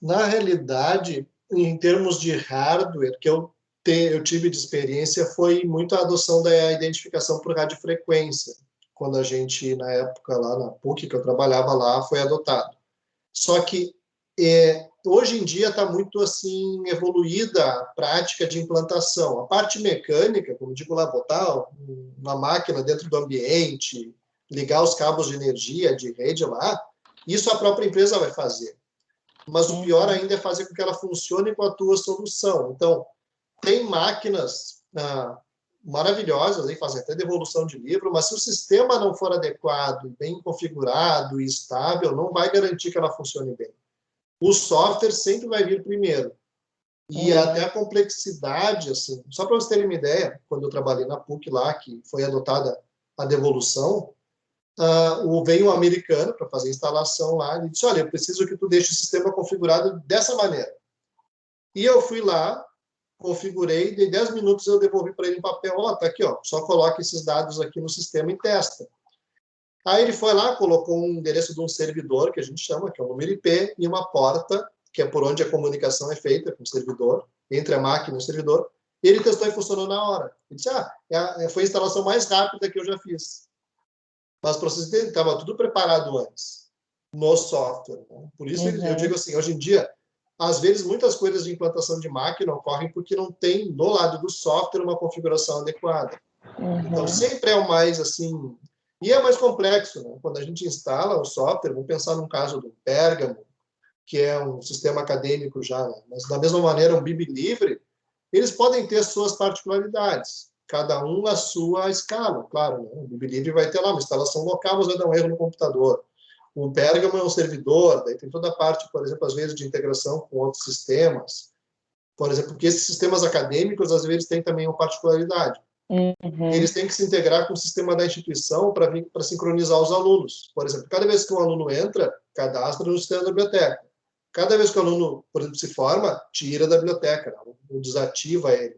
Na realidade, em termos de hardware, que eu, te, eu tive de experiência foi muito a adoção da identificação por radiofrequência, quando a gente, na época, lá na PUC, que eu trabalhava lá, foi adotado. Só que é, hoje em dia está muito assim evoluída a prática de implantação. A parte mecânica, como digo lá, botar uma máquina dentro do ambiente, ligar os cabos de energia, de rede lá, isso a própria empresa vai fazer. Mas o pior ainda é fazer com que ela funcione com a tua solução. Então, tem máquinas ah, maravilhosas, aí, fazem até devolução de livro, mas se o sistema não for adequado, bem configurado e estável, não vai garantir que ela funcione bem o software sempre vai vir primeiro. E uhum. até a complexidade, assim, só para vocês terem uma ideia, quando eu trabalhei na PUC lá, que foi adotada a devolução, uh, o, veio um americano para fazer a instalação lá, e disse, olha, eu preciso que tu deixe o sistema configurado dessa maneira. E eu fui lá, configurei, de 10 minutos eu devolvi para ele em papel, ó, oh, tá aqui, ó, só coloca esses dados aqui no sistema e testa. Aí ele foi lá, colocou um endereço de um servidor, que a gente chama, que é um número IP, e uma porta, que é por onde a comunicação é feita com o servidor, entre a máquina e o servidor. E ele testou e funcionou na hora. Ele disse, ah, é, é foi a instalação mais rápida que eu já fiz. Mas para vocês entenderem, estava tudo preparado antes, no software. Né? Por isso uhum. eu digo assim, hoje em dia, às vezes muitas coisas de implantação de máquina ocorrem porque não tem, no lado do software, uma configuração adequada. Uhum. Então, sempre é o mais, assim, e é mais complexo, né? quando a gente instala o software, vamos pensar num caso do Pérgamo, que é um sistema acadêmico já, né? mas da mesma maneira um BIB livre, eles podem ter suas particularidades, cada um a sua escala, claro. Né? O BIB livre vai ter lá uma instalação local, mas vai dar um erro no computador. O Pérgamo é um servidor, daí tem toda a parte, por exemplo, às vezes de integração com outros sistemas. Por exemplo, porque esses sistemas acadêmicos, às vezes, têm também uma particularidade. Uhum. Eles têm que se integrar com o sistema da instituição para sincronizar os alunos. Por exemplo, cada vez que um aluno entra, cadastra no sistema da biblioteca. Cada vez que o aluno, por exemplo, se forma, tira da biblioteca, ou desativa ele.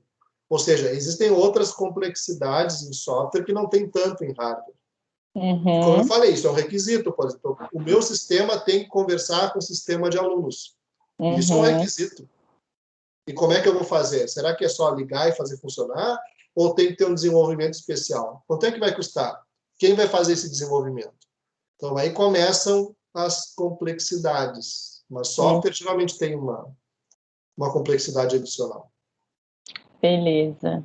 Ou seja, existem outras complexidades em software que não tem tanto em hardware. Uhum. Como eu falei, isso é um requisito. Por exemplo, o meu sistema tem que conversar com o sistema de alunos. Uhum. Isso é um requisito. E como é que eu vou fazer? Será que é só ligar e fazer funcionar? Ou tem que ter um desenvolvimento especial? Quanto é que vai custar? Quem vai fazer esse desenvolvimento? Então, aí começam as complexidades. Mas software Sim. geralmente tem uma, uma complexidade adicional. Beleza.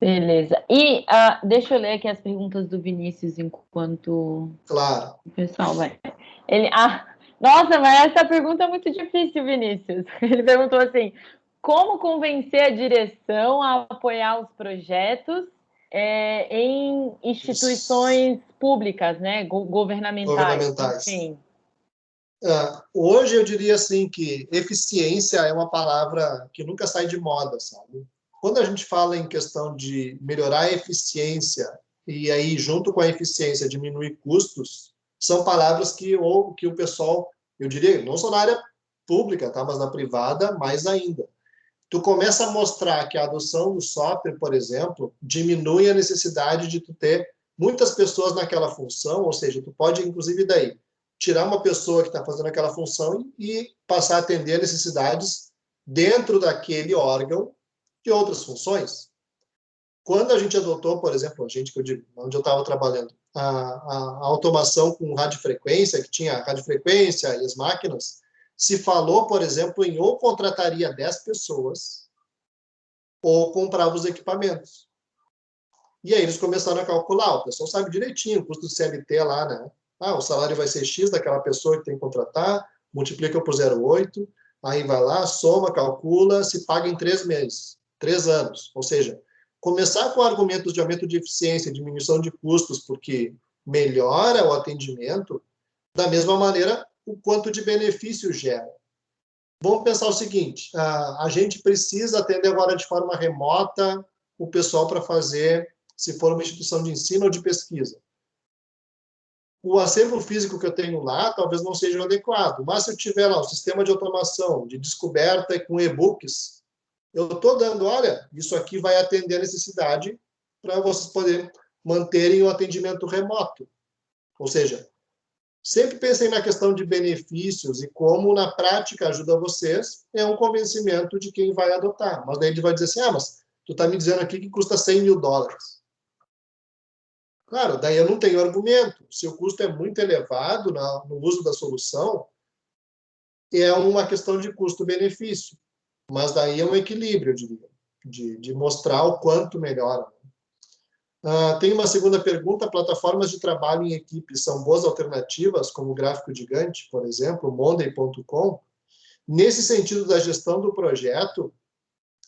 Beleza. E uh, deixa eu ler aqui as perguntas do Vinícius enquanto claro. o pessoal vai. Ele, ah, nossa, mas essa pergunta é muito difícil, Vinícius. Ele perguntou assim: como convencer a direção a apoiar os projetos é, em instituições públicas, né, governamentais? Governamentais. Enfim. Uh, hoje eu diria assim que eficiência é uma palavra que nunca sai de moda, sabe? Quando a gente fala em questão de melhorar a eficiência e aí junto com a eficiência diminuir custos, são palavras que ou que o pessoal, eu diria, não só na área pública, tá, mas na privada mais ainda. Tu começa a mostrar que a adoção do software, por exemplo, diminui a necessidade de tu ter muitas pessoas naquela função, ou seja, tu pode inclusive daí tirar uma pessoa que está fazendo aquela função e passar a atender necessidades dentro daquele órgão de outras funções. Quando a gente adotou, por exemplo, a gente que eu digo, onde eu estava trabalhando, a, a, a, automação com radiofrequência, que tinha radiofrequência e as máquinas, se falou, por exemplo, em ou contrataria 10 pessoas ou comprava os equipamentos. E aí eles começaram a calcular, o pessoal sabe direitinho o custo do CLT lá, né? Ah, o salário vai ser X daquela pessoa que tem que contratar, multiplica por 0,8, aí vai lá, soma, calcula, se paga em três meses três anos. Ou seja, começar com argumentos de aumento de eficiência, diminuição de custos, porque melhora o atendimento, da mesma maneira, o quanto de benefício gera. Vamos pensar o seguinte: a, gente precisa atender agora de forma remota o pessoal para fazer, se for uma instituição de ensino ou de pesquisa. O acervo físico que eu tenho lá talvez não seja adequado, mas se eu tiver lá um sistema de automação, de descoberta com e-books, eu estou dando, olha, isso aqui vai atender a necessidade para vocês poderem manterem o atendimento remoto. Ou seja, sempre pensem na questão de benefícios e como na prática ajuda vocês, é um convencimento de quem vai adotar. Mas daí ele vai dizer assim, ah, mas tu está me dizendo aqui que custa 100 mil dólares. Claro, daí eu não tenho argumento. Se o custo é muito elevado no uso da solução, é uma questão de custo-benefício. Mas daí é um equilíbrio, eu diria, de, de mostrar o quanto melhora. Uh, tem uma segunda pergunta: plataformas de trabalho em equipe são boas alternativas, como o gráfico gigante, por exemplo, monday.com? Nesse sentido da gestão do projeto,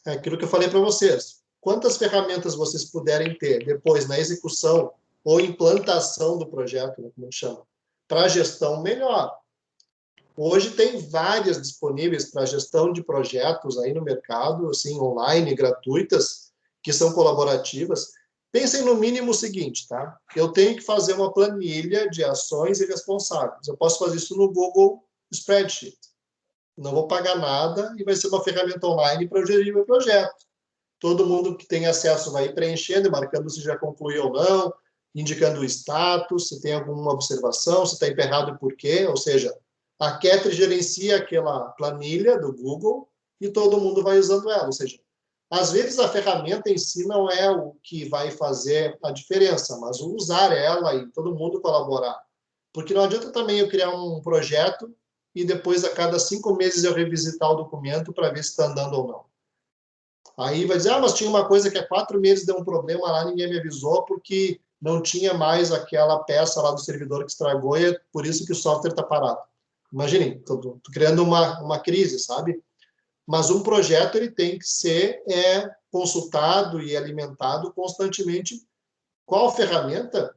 é aquilo que eu falei para vocês. Quantas ferramentas vocês puderem ter depois na execução ou implantação do projeto, né, como a gente chama, para gestão, melhor. Hoje tem várias disponíveis para gestão de projetos aí no mercado, assim, online, gratuitas, que são colaborativas. Pensem no mínimo o seguinte, tá? Eu tenho que fazer uma planilha de ações e responsáveis. Eu posso fazer isso no Google Spreadsheet. Não vou pagar nada e vai ser uma ferramenta online para eu gerir meu projeto. Todo mundo que tem acesso vai preenchendo marcando se já concluiu ou não, indicando o status, se tem alguma observação, se está emperrado e por quê, ou seja, a Ketri gerencia aquela planilha do Google e todo mundo vai usando ela. Ou seja, às vezes a ferramenta em si não é o que vai fazer a diferença, mas usar ela e todo mundo colaborar. Porque não adianta também eu criar um projeto e depois a cada cinco meses eu revisitar o documento para ver se está andando ou não. Aí vai dizer, ah, mas tinha uma coisa que há quatro meses deu um problema lá, ninguém me avisou porque não tinha mais aquela peça lá do servidor que estragou e é por isso que o software está parado. Imaginem, estou criando uma, uma crise, sabe? Mas um projeto ele tem que ser é, consultado e alimentado constantemente. Qual ferramenta?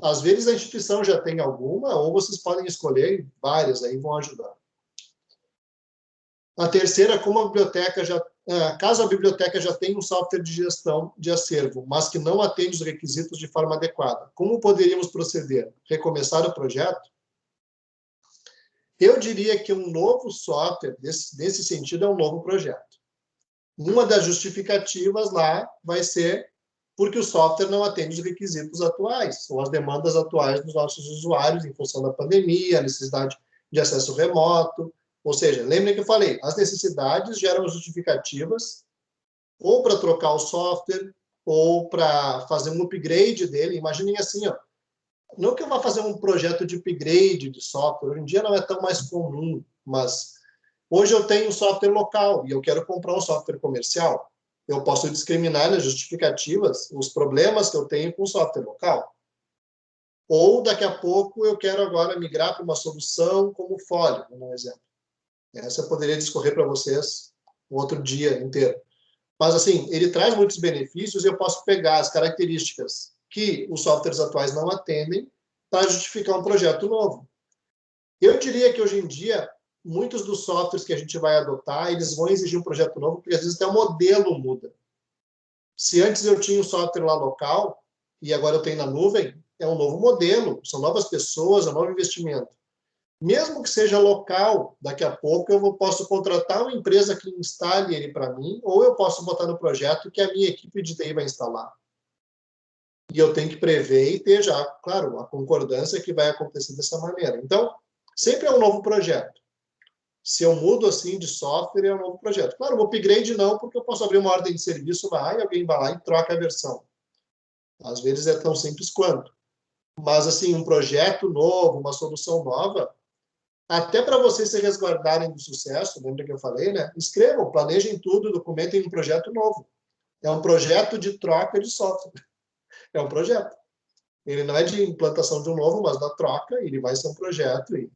Às vezes a instituição já tem alguma, ou vocês podem escolher várias, aí vão ajudar. A terceira, como a biblioteca já, é, caso a biblioteca já tenha um software de gestão de acervo, mas que não atende os requisitos de forma adequada, como poderíamos proceder? Recomeçar o projeto? Eu diria que um novo software, desse, nesse sentido, é um novo projeto. Uma das justificativas lá vai ser porque o software não atende os requisitos atuais, ou as demandas atuais dos nossos usuários, em função da pandemia, a necessidade de acesso remoto. Ou seja, lembrem que eu falei, as necessidades geram justificativas ou para trocar o software ou para fazer um upgrade dele. Imaginem assim, ó, não que eu vá fazer um projeto de upgrade de software, hoje em dia não é tão mais comum, mas hoje eu tenho um software local e eu quero comprar um software comercial. Eu posso discriminar nas justificativas os problemas que eu tenho com o software local. Ou daqui a pouco eu quero agora migrar para uma solução como Folio, como um exemplo. Essa eu poderia discorrer para vocês outro dia inteiro. Mas, assim, ele traz muitos benefícios e eu posso pegar as características que os softwares atuais não atendem para justificar um projeto novo. Eu diria que, hoje em dia, muitos dos softwares que a gente vai adotar, eles vão exigir um projeto novo, porque às vezes até o modelo muda. Se antes eu tinha um software lá local, e agora eu tenho na nuvem, é um novo modelo, são novas pessoas, é um novo investimento. Mesmo que seja local, daqui a pouco eu posso contratar uma empresa que instale ele para mim, ou eu posso botar no projeto que a minha equipe de TI vai instalar. E eu tenho que prever e ter já, claro, a concordância que vai acontecer dessa maneira. Então, sempre é um novo projeto. Se eu mudo assim de software, é um novo projeto. Claro, o upgrade não, porque eu posso abrir uma ordem de serviço lá e alguém vai lá e troca a versão. Às vezes é tão simples quanto. Mas, assim, um projeto novo, uma solução nova, até para vocês se resguardarem do sucesso, lembra que eu falei, né? Escrevam, planejem tudo, documentem um projeto novo. É um projeto de troca de software. É um projeto. Ele não é de implantação de um novo, mas da troca, ele vai ser um projeto. E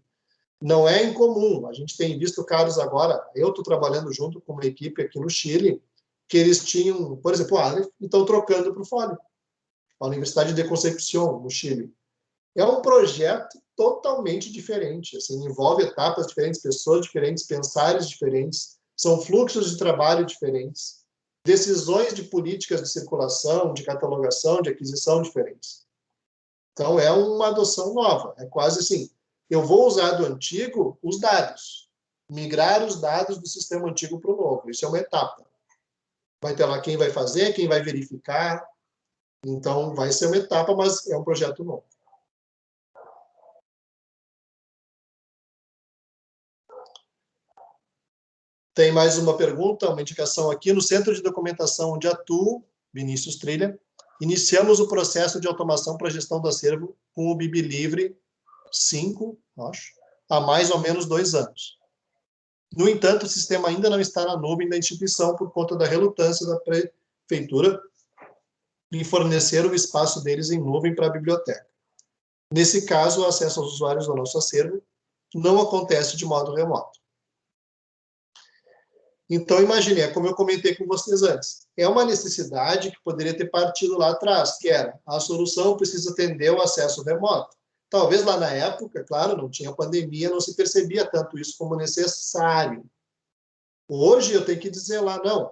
não é incomum. A gente tem visto casos agora, eu estou trabalhando junto com uma equipe aqui no Chile, que eles tinham, por exemplo, o Aleph, estão trocando para o Fólio a Universidade de Concepción, no Chile. É um projeto totalmente diferente, assim, envolve etapas diferentes, pessoas diferentes, pensares diferentes, são fluxos de trabalho diferentes, decisões de políticas de circulação, de catalogação, de aquisição diferentes. Então, é uma adoção nova, é quase assim, eu vou usar do antigo os dados, migrar os dados do sistema antigo para o novo, isso é uma etapa. Vai ter lá quem vai fazer, quem vai verificar, então, vai ser uma etapa, mas é um projeto novo. Tem mais uma pergunta, uma indicação aqui. No Centro de Documentação onde atuo, Vinícius Trilha, iniciamos o processo de automação para gestão do acervo com o Bibi Livre 5, acho, há mais ou menos dois anos. No entanto, o sistema ainda não está na nuvem da instituição por conta da relutância da prefeitura em fornecer o espaço deles em nuvem para a biblioteca. Nesse caso, o acesso aos usuários ao nosso acervo não acontece de modo remoto. Então, imagine, é como eu comentei com vocês antes, é uma necessidade que poderia ter partido lá atrás, que era a solução precisa atender o acesso remoto. Talvez lá na época, claro, não tinha pandemia, não se percebia tanto isso como necessário. Hoje eu tenho que dizer lá, não,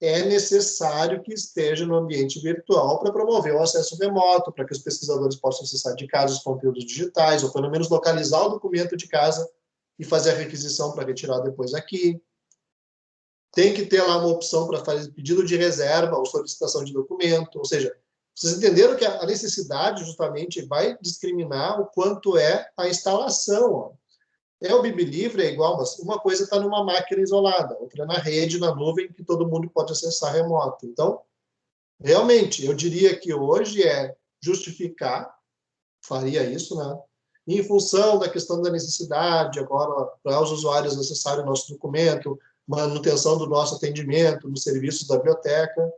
é necessário que esteja no ambiente virtual para promover o acesso remoto, para que os pesquisadores possam acessar de casa os conteúdos digitais, ou pelo menos localizar o documento de casa e fazer a requisição para retirar depois aqui. Tem que ter lá uma opção para fazer pedido de reserva ou solicitação de documento, ou seja, vocês entenderam que a necessidade justamente vai discriminar o quanto é a instalação. Ó. É o Bibi Livre, é igual, mas uma coisa está numa máquina isolada, outra na rede, na nuvem, que todo mundo pode acessar remoto. Então, realmente, eu diria que hoje é justificar, faria isso, né? Em função da questão da necessidade, agora, para os usuários acessarem o nosso documento, manutenção do nosso atendimento nos serviços da biblioteca.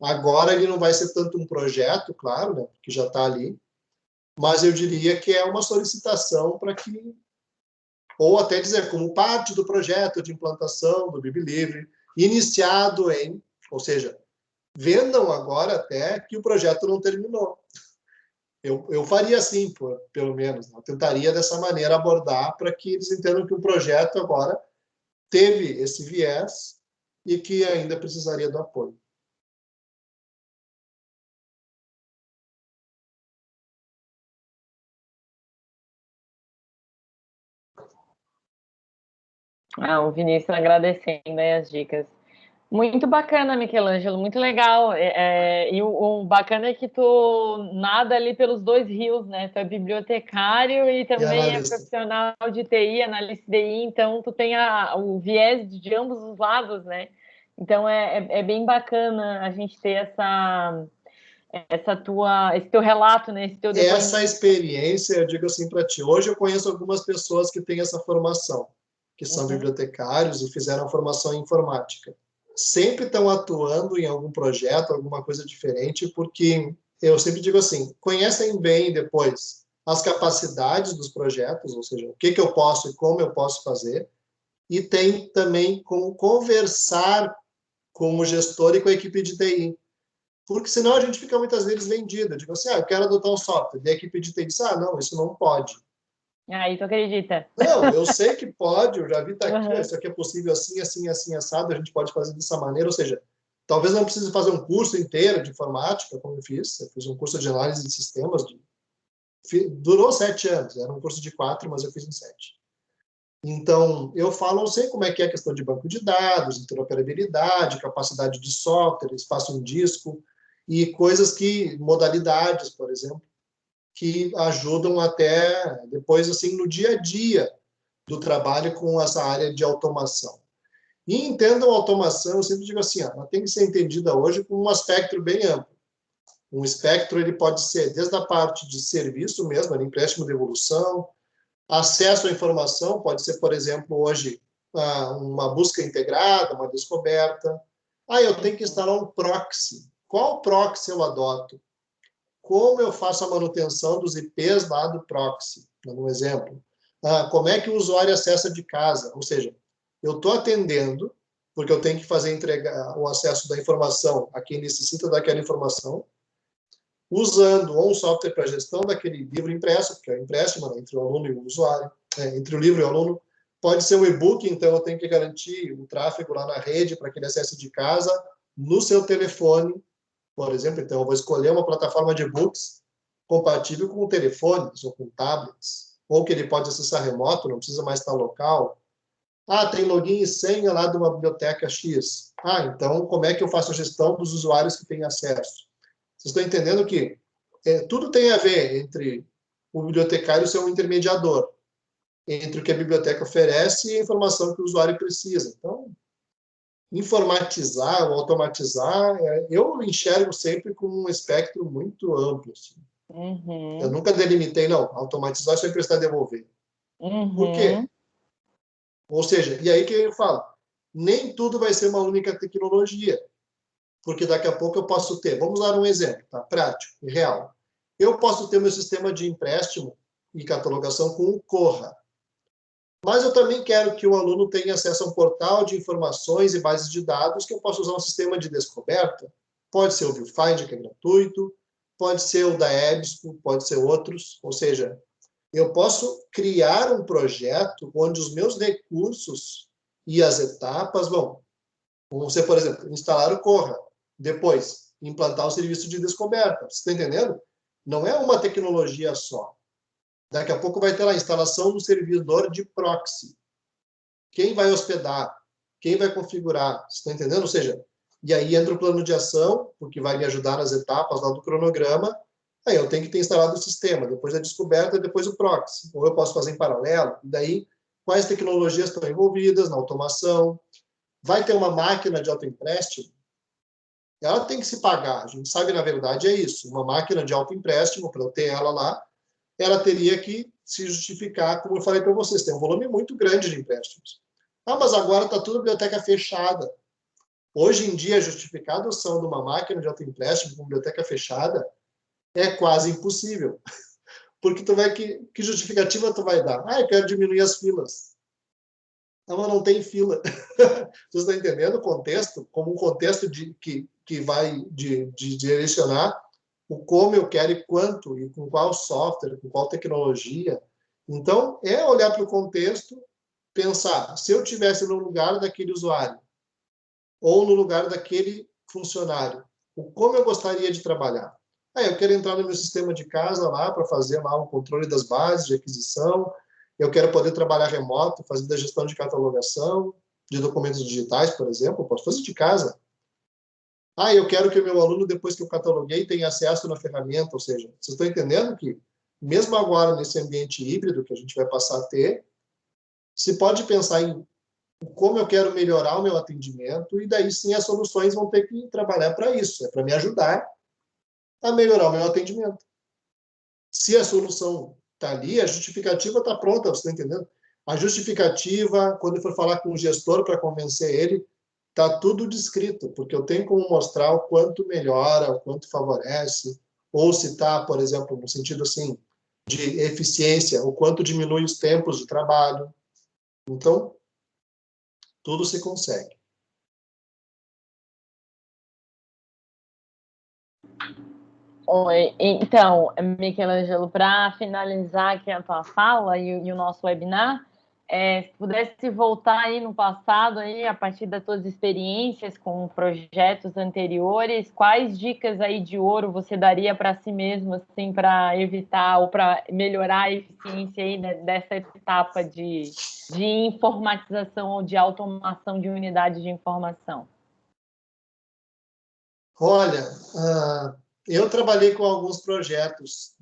Agora ele não vai ser tanto um projeto, claro, né, que já está ali, mas eu diria que é uma solicitação para que ou até dizer como parte do projeto de implantação do BibLivre, iniciado em, ou seja, vendam agora até que o projeto não terminou. Eu, eu faria assim, por, pelo menos. Né? Eu tentaria dessa maneira abordar para que eles entendam que o projeto agora teve esse viés e que ainda precisaria do apoio. Ah, o Vinícius agradecendo as dicas. Muito bacana, Michelangelo, muito legal. É, é, e o, o, bacana é que tu nada ali pelos dois rios, né? Tu é bibliotecário e também e é profissional de TI, analista de TI, então tu tem a, o viés de ambos os lados, né? Então é, é, é bem bacana a gente ter essa essa tua, esse teu relato, né? Esse teu essa experiência, eu digo assim para ti. Hoje eu conheço algumas pessoas que têm essa formação, que são uhum. bibliotecários e fizeram a formação em informática sempre estão atuando em algum projeto, alguma coisa diferente, porque eu sempre digo assim, conhecem bem depois as capacidades dos projetos, ou seja, o que, que eu posso e como eu posso fazer, e tem também como conversar com o gestor e com a equipe de TI. Porque senão a gente fica muitas vezes vendido. Digo assim, ah, eu quero adotar um software. E a equipe de TI diz, ah, não, isso não pode. Aí tu acredita? Não, eu sei que pode, eu já vi tá aqui, uhum. isso aqui é possível assim, assim, assim, assado, a gente pode fazer dessa maneira, ou seja, talvez não precise fazer um curso inteiro de informática, como eu fiz, eu fiz um curso de análise de sistemas, de, durou sete anos, era um curso de quatro, mas eu fiz em sete. Então, eu falo, eu sei como é que é a questão de banco de dados, interoperabilidade, capacidade de software, espaço em disco, e coisas que, modalidades, por exemplo, que ajudam até depois assim no dia a dia do trabalho com essa área de automação. E entendam automação, eu sempre digo assim, ela tem que ser entendida hoje com um aspecto bem amplo. Um espectro ele pode ser desde a parte de serviço mesmo, empréstimo de evolução, acesso à informação, pode ser, por exemplo, hoje uma busca integrada, uma descoberta. Ah, eu tenho que instalar um proxy. Qual proxy eu adoto? Como eu faço a manutenção dos IPs lá do proxy, dando um exemplo. Ah, como é que o usuário acessa de casa? Ou seja, eu estou atendendo, porque eu tenho que fazer entregar o acesso da informação a quem necessita daquela informação, usando ou um software para gestão daquele livro impresso, que é o empréstimo né, entre o aluno e o usuário, é, entre o livro e o aluno, pode ser um e-book, então eu tenho que garantir o tráfego lá na rede para que ele acesse de casa, no seu telefone, por exemplo, então eu vou escolher uma plataforma de e-books compatível com telefones ou com tablets, ou que ele pode acessar remoto, não precisa mais estar local. Ah, tem login e senha lá de uma biblioteca X. Ah, então como é que eu faço a gestão dos usuários que têm acesso? Vocês estão entendendo que é, tudo tem a ver entre o bibliotecário ser um intermediador entre o que a biblioteca oferece e a informação que o usuário precisa. Então, informatizar ou automatizar, é, eu enxergo sempre com um espectro muito amplo. Assim. Uhum. Eu nunca delimitei, não, automatizar sempre está devolver. Uhum. Por quê? Ou seja, e aí que eu falo, nem tudo vai ser uma única tecnologia, porque daqui a pouco eu posso ter, vamos dar um exemplo, tá? prático e real. Eu posso ter meu sistema de empréstimo e catalogação com o Corra. Mas eu também quero que o aluno tenha acesso a um portal de informações e bases de dados que eu possa usar um sistema de descoberta. Pode ser o ViewFind, que é gratuito, pode ser o da EBSCO, pode ser outros. Ou seja, eu posso criar um projeto onde os meus recursos e as etapas vão. Vamos ser, por exemplo, instalar o Corra. Depois, implantar o serviço de descoberta. Você está entendendo? Não é uma tecnologia só. Daqui a pouco vai ter lá instalação do servidor de proxy. Quem vai hospedar? Quem vai configurar? Você está entendendo? Ou seja, e aí entra o plano de ação, porque vai me ajudar nas etapas lá do cronograma. Aí eu tenho que ter instalado o sistema, depois a descoberta, depois o proxy. Ou eu posso fazer em paralelo. E daí, quais tecnologias estão envolvidas na automação? Vai ter uma máquina de autoempréstimo? Ela tem que se pagar. A gente sabe, na verdade, é isso. Uma máquina de autoempréstimo, para eu ter ela lá, ela teria que se justificar, como eu falei para vocês, tem um volume muito grande de empréstimos. Ah, mas agora está tudo biblioteca fechada. Hoje em dia, justificar a adoção de uma máquina de autoempréstimo com biblioteca fechada é quase impossível. Porque tu vai que, que justificativa tu vai dar? Ah, eu quero diminuir as filas. Não, mas não tem fila. Você está entendendo o contexto? Como um contexto de, que, que vai de, de direcionar o como eu quero e quanto, e com qual software, com qual tecnologia. Então, é olhar para o contexto, pensar, se eu tivesse no lugar daquele usuário, ou no lugar daquele funcionário, o como eu gostaria de trabalhar. Ah, eu quero entrar no meu sistema de casa lá para fazer lá um controle das bases de aquisição, eu quero poder trabalhar remoto, fazendo a gestão de catalogação, de documentos digitais, por exemplo, posso fazer de casa. Ah, eu quero que o meu aluno, depois que eu cataloguei, tenha acesso na ferramenta, ou seja, vocês estão entendendo que, mesmo agora, nesse ambiente híbrido que a gente vai passar a ter, se pode pensar em como eu quero melhorar o meu atendimento, e daí sim as soluções vão ter que trabalhar para isso, é para me ajudar a melhorar o meu atendimento. Se a solução está ali, a justificativa está pronta, você está entendendo? A justificativa, quando for falar com o gestor para convencer ele, está tudo descrito, porque eu tenho como mostrar o quanto melhora, o quanto favorece, ou se está, por exemplo, no sentido assim, de eficiência, o quanto diminui os tempos de trabalho. Então, tudo se consegue. Oi, então, Michelangelo, para finalizar aqui a tua fala e, e o nosso webinar, é, se pudesse voltar aí no passado, aí, a partir das suas experiências com projetos anteriores, quais dicas aí de ouro você daria para si mesmo, assim, para evitar ou para melhorar a eficiência aí dessa etapa de, de informatização ou de automação de unidades de informação? Olha, uh, eu trabalhei com alguns projetos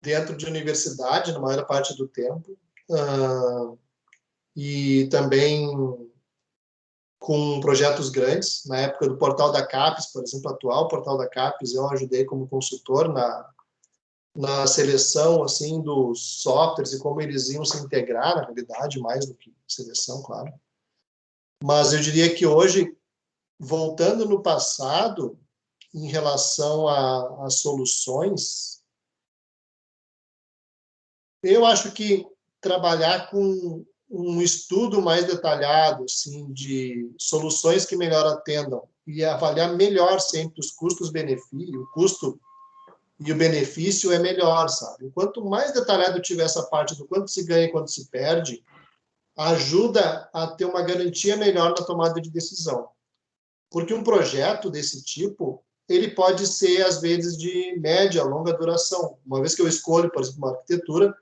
dentro de universidade, na maior parte do tempo. Uh, e também com projetos grandes. Na época do portal da CAPES, por exemplo, atual portal da CAPES, eu ajudei como consultor na, na seleção assim dos softwares e como eles iam se integrar, na realidade, mais do que seleção, claro. Mas eu diria que hoje, voltando no passado, em relação às soluções, eu acho que trabalhar com um estudo mais detalhado assim, de soluções que melhor atendam e avaliar melhor sempre os custos-benefícios, o custo e o benefício é melhor, sabe? Quanto mais detalhado tiver essa parte do quanto se ganha e quanto se perde, ajuda a ter uma garantia melhor na tomada de decisão. Porque um projeto desse tipo, ele pode ser, às vezes, de média, longa duração. Uma vez que eu escolho, por exemplo, uma arquitetura,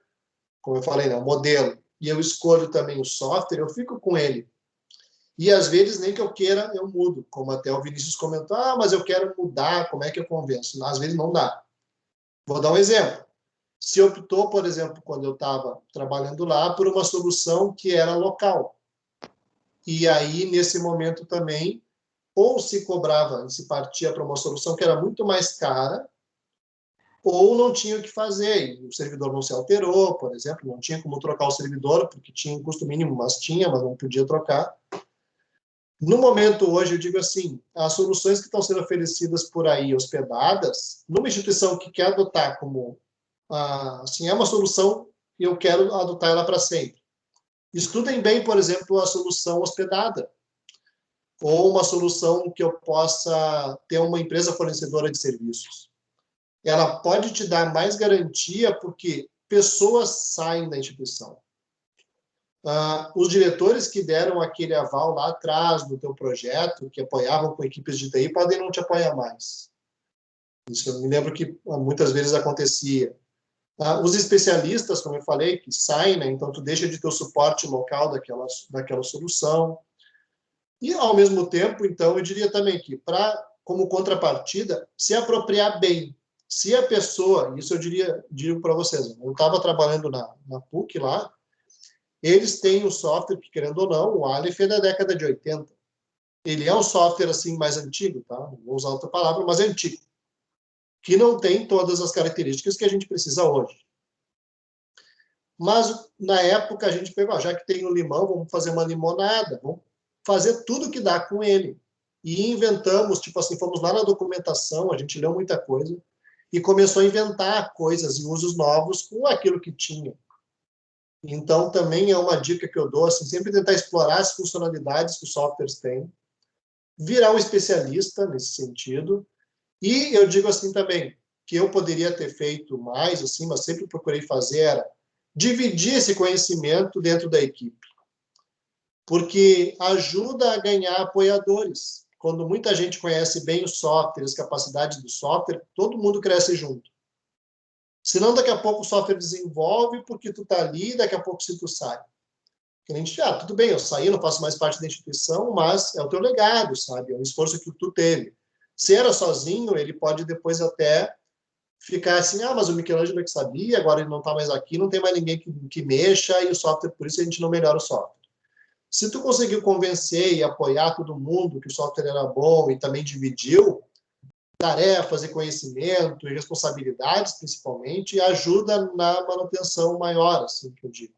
como eu falei, né, um modelo, e eu escolho também o software, eu fico com ele. E às vezes, nem que eu queira, eu mudo. Como até o Vinícius comentou, ah, mas eu quero mudar, como é que eu convenço? Às vezes não dá. Vou dar um exemplo. Se optou, por exemplo, quando eu estava trabalhando lá, por uma solução que era local. E aí, nesse momento também, ou se cobrava, se partia para uma solução que era muito mais cara, ou não tinha o que fazer, o servidor não se alterou, por exemplo, não tinha como trocar o servidor, porque tinha um custo mínimo, mas tinha, mas não podia trocar. No momento hoje, eu digo assim, as soluções que estão sendo oferecidas por aí, hospedadas, numa instituição que quer adotar como, ah, assim, é uma solução e eu quero adotar ela para sempre. Estudem bem, por exemplo, a solução hospedada, ou uma solução que eu possa ter uma empresa fornecedora de serviços ela pode te dar mais garantia porque pessoas saem da instituição. Uh, os diretores que deram aquele aval lá atrás do teu projeto, que apoiavam com equipes de TI, podem não te apoiar mais. Isso eu me lembro que muitas vezes acontecia. Uh, os especialistas, como eu falei, que saem, né, então tu deixa de ter o suporte local daquela, daquela solução. E, ao mesmo tempo, então, eu diria também que, para como contrapartida, se apropriar bem se a pessoa, isso eu diria, digo para vocês, eu estava trabalhando na, na PUC lá, eles têm um software que, querendo ou não, o Aleph é da década de 80. Ele é um software assim mais antigo, tá? Vou usar outra palavra, mas é antigo. Que não tem todas as características que a gente precisa hoje. Mas na época a gente pegou, já que tem o limão, vamos fazer uma limonada, vamos fazer tudo que dá com ele. E inventamos, tipo assim, fomos lá na documentação, a gente leu muita coisa, e começou a inventar coisas e usos novos com aquilo que tinha. Então, também é uma dica que eu dou, assim, sempre tentar explorar as funcionalidades que os softwares têm, virar um especialista nesse sentido, e eu digo assim também, que eu poderia ter feito mais, assim, mas sempre procurei fazer, era dividir esse conhecimento dentro da equipe, porque ajuda a ganhar apoiadores quando muita gente conhece bem o software, as capacidades do software, todo mundo cresce junto. Senão, daqui a pouco o software desenvolve porque tu tá ali, daqui a pouco se tu sai. Que gente, ah, tudo bem, eu saí, não faço mais parte da instituição, mas é o teu legado, sabe? É um esforço que tu teve. Se era sozinho, ele pode depois até ficar assim, ah, mas o Michelangelo é que sabia, agora ele não está mais aqui, não tem mais ninguém que, que mexa, e o software, por isso a gente não melhora o software. Se tu conseguiu convencer e apoiar todo mundo que o software era bom e também dividiu tarefas e conhecimento e responsabilidades, principalmente, ajuda na manutenção maior, assim que eu digo.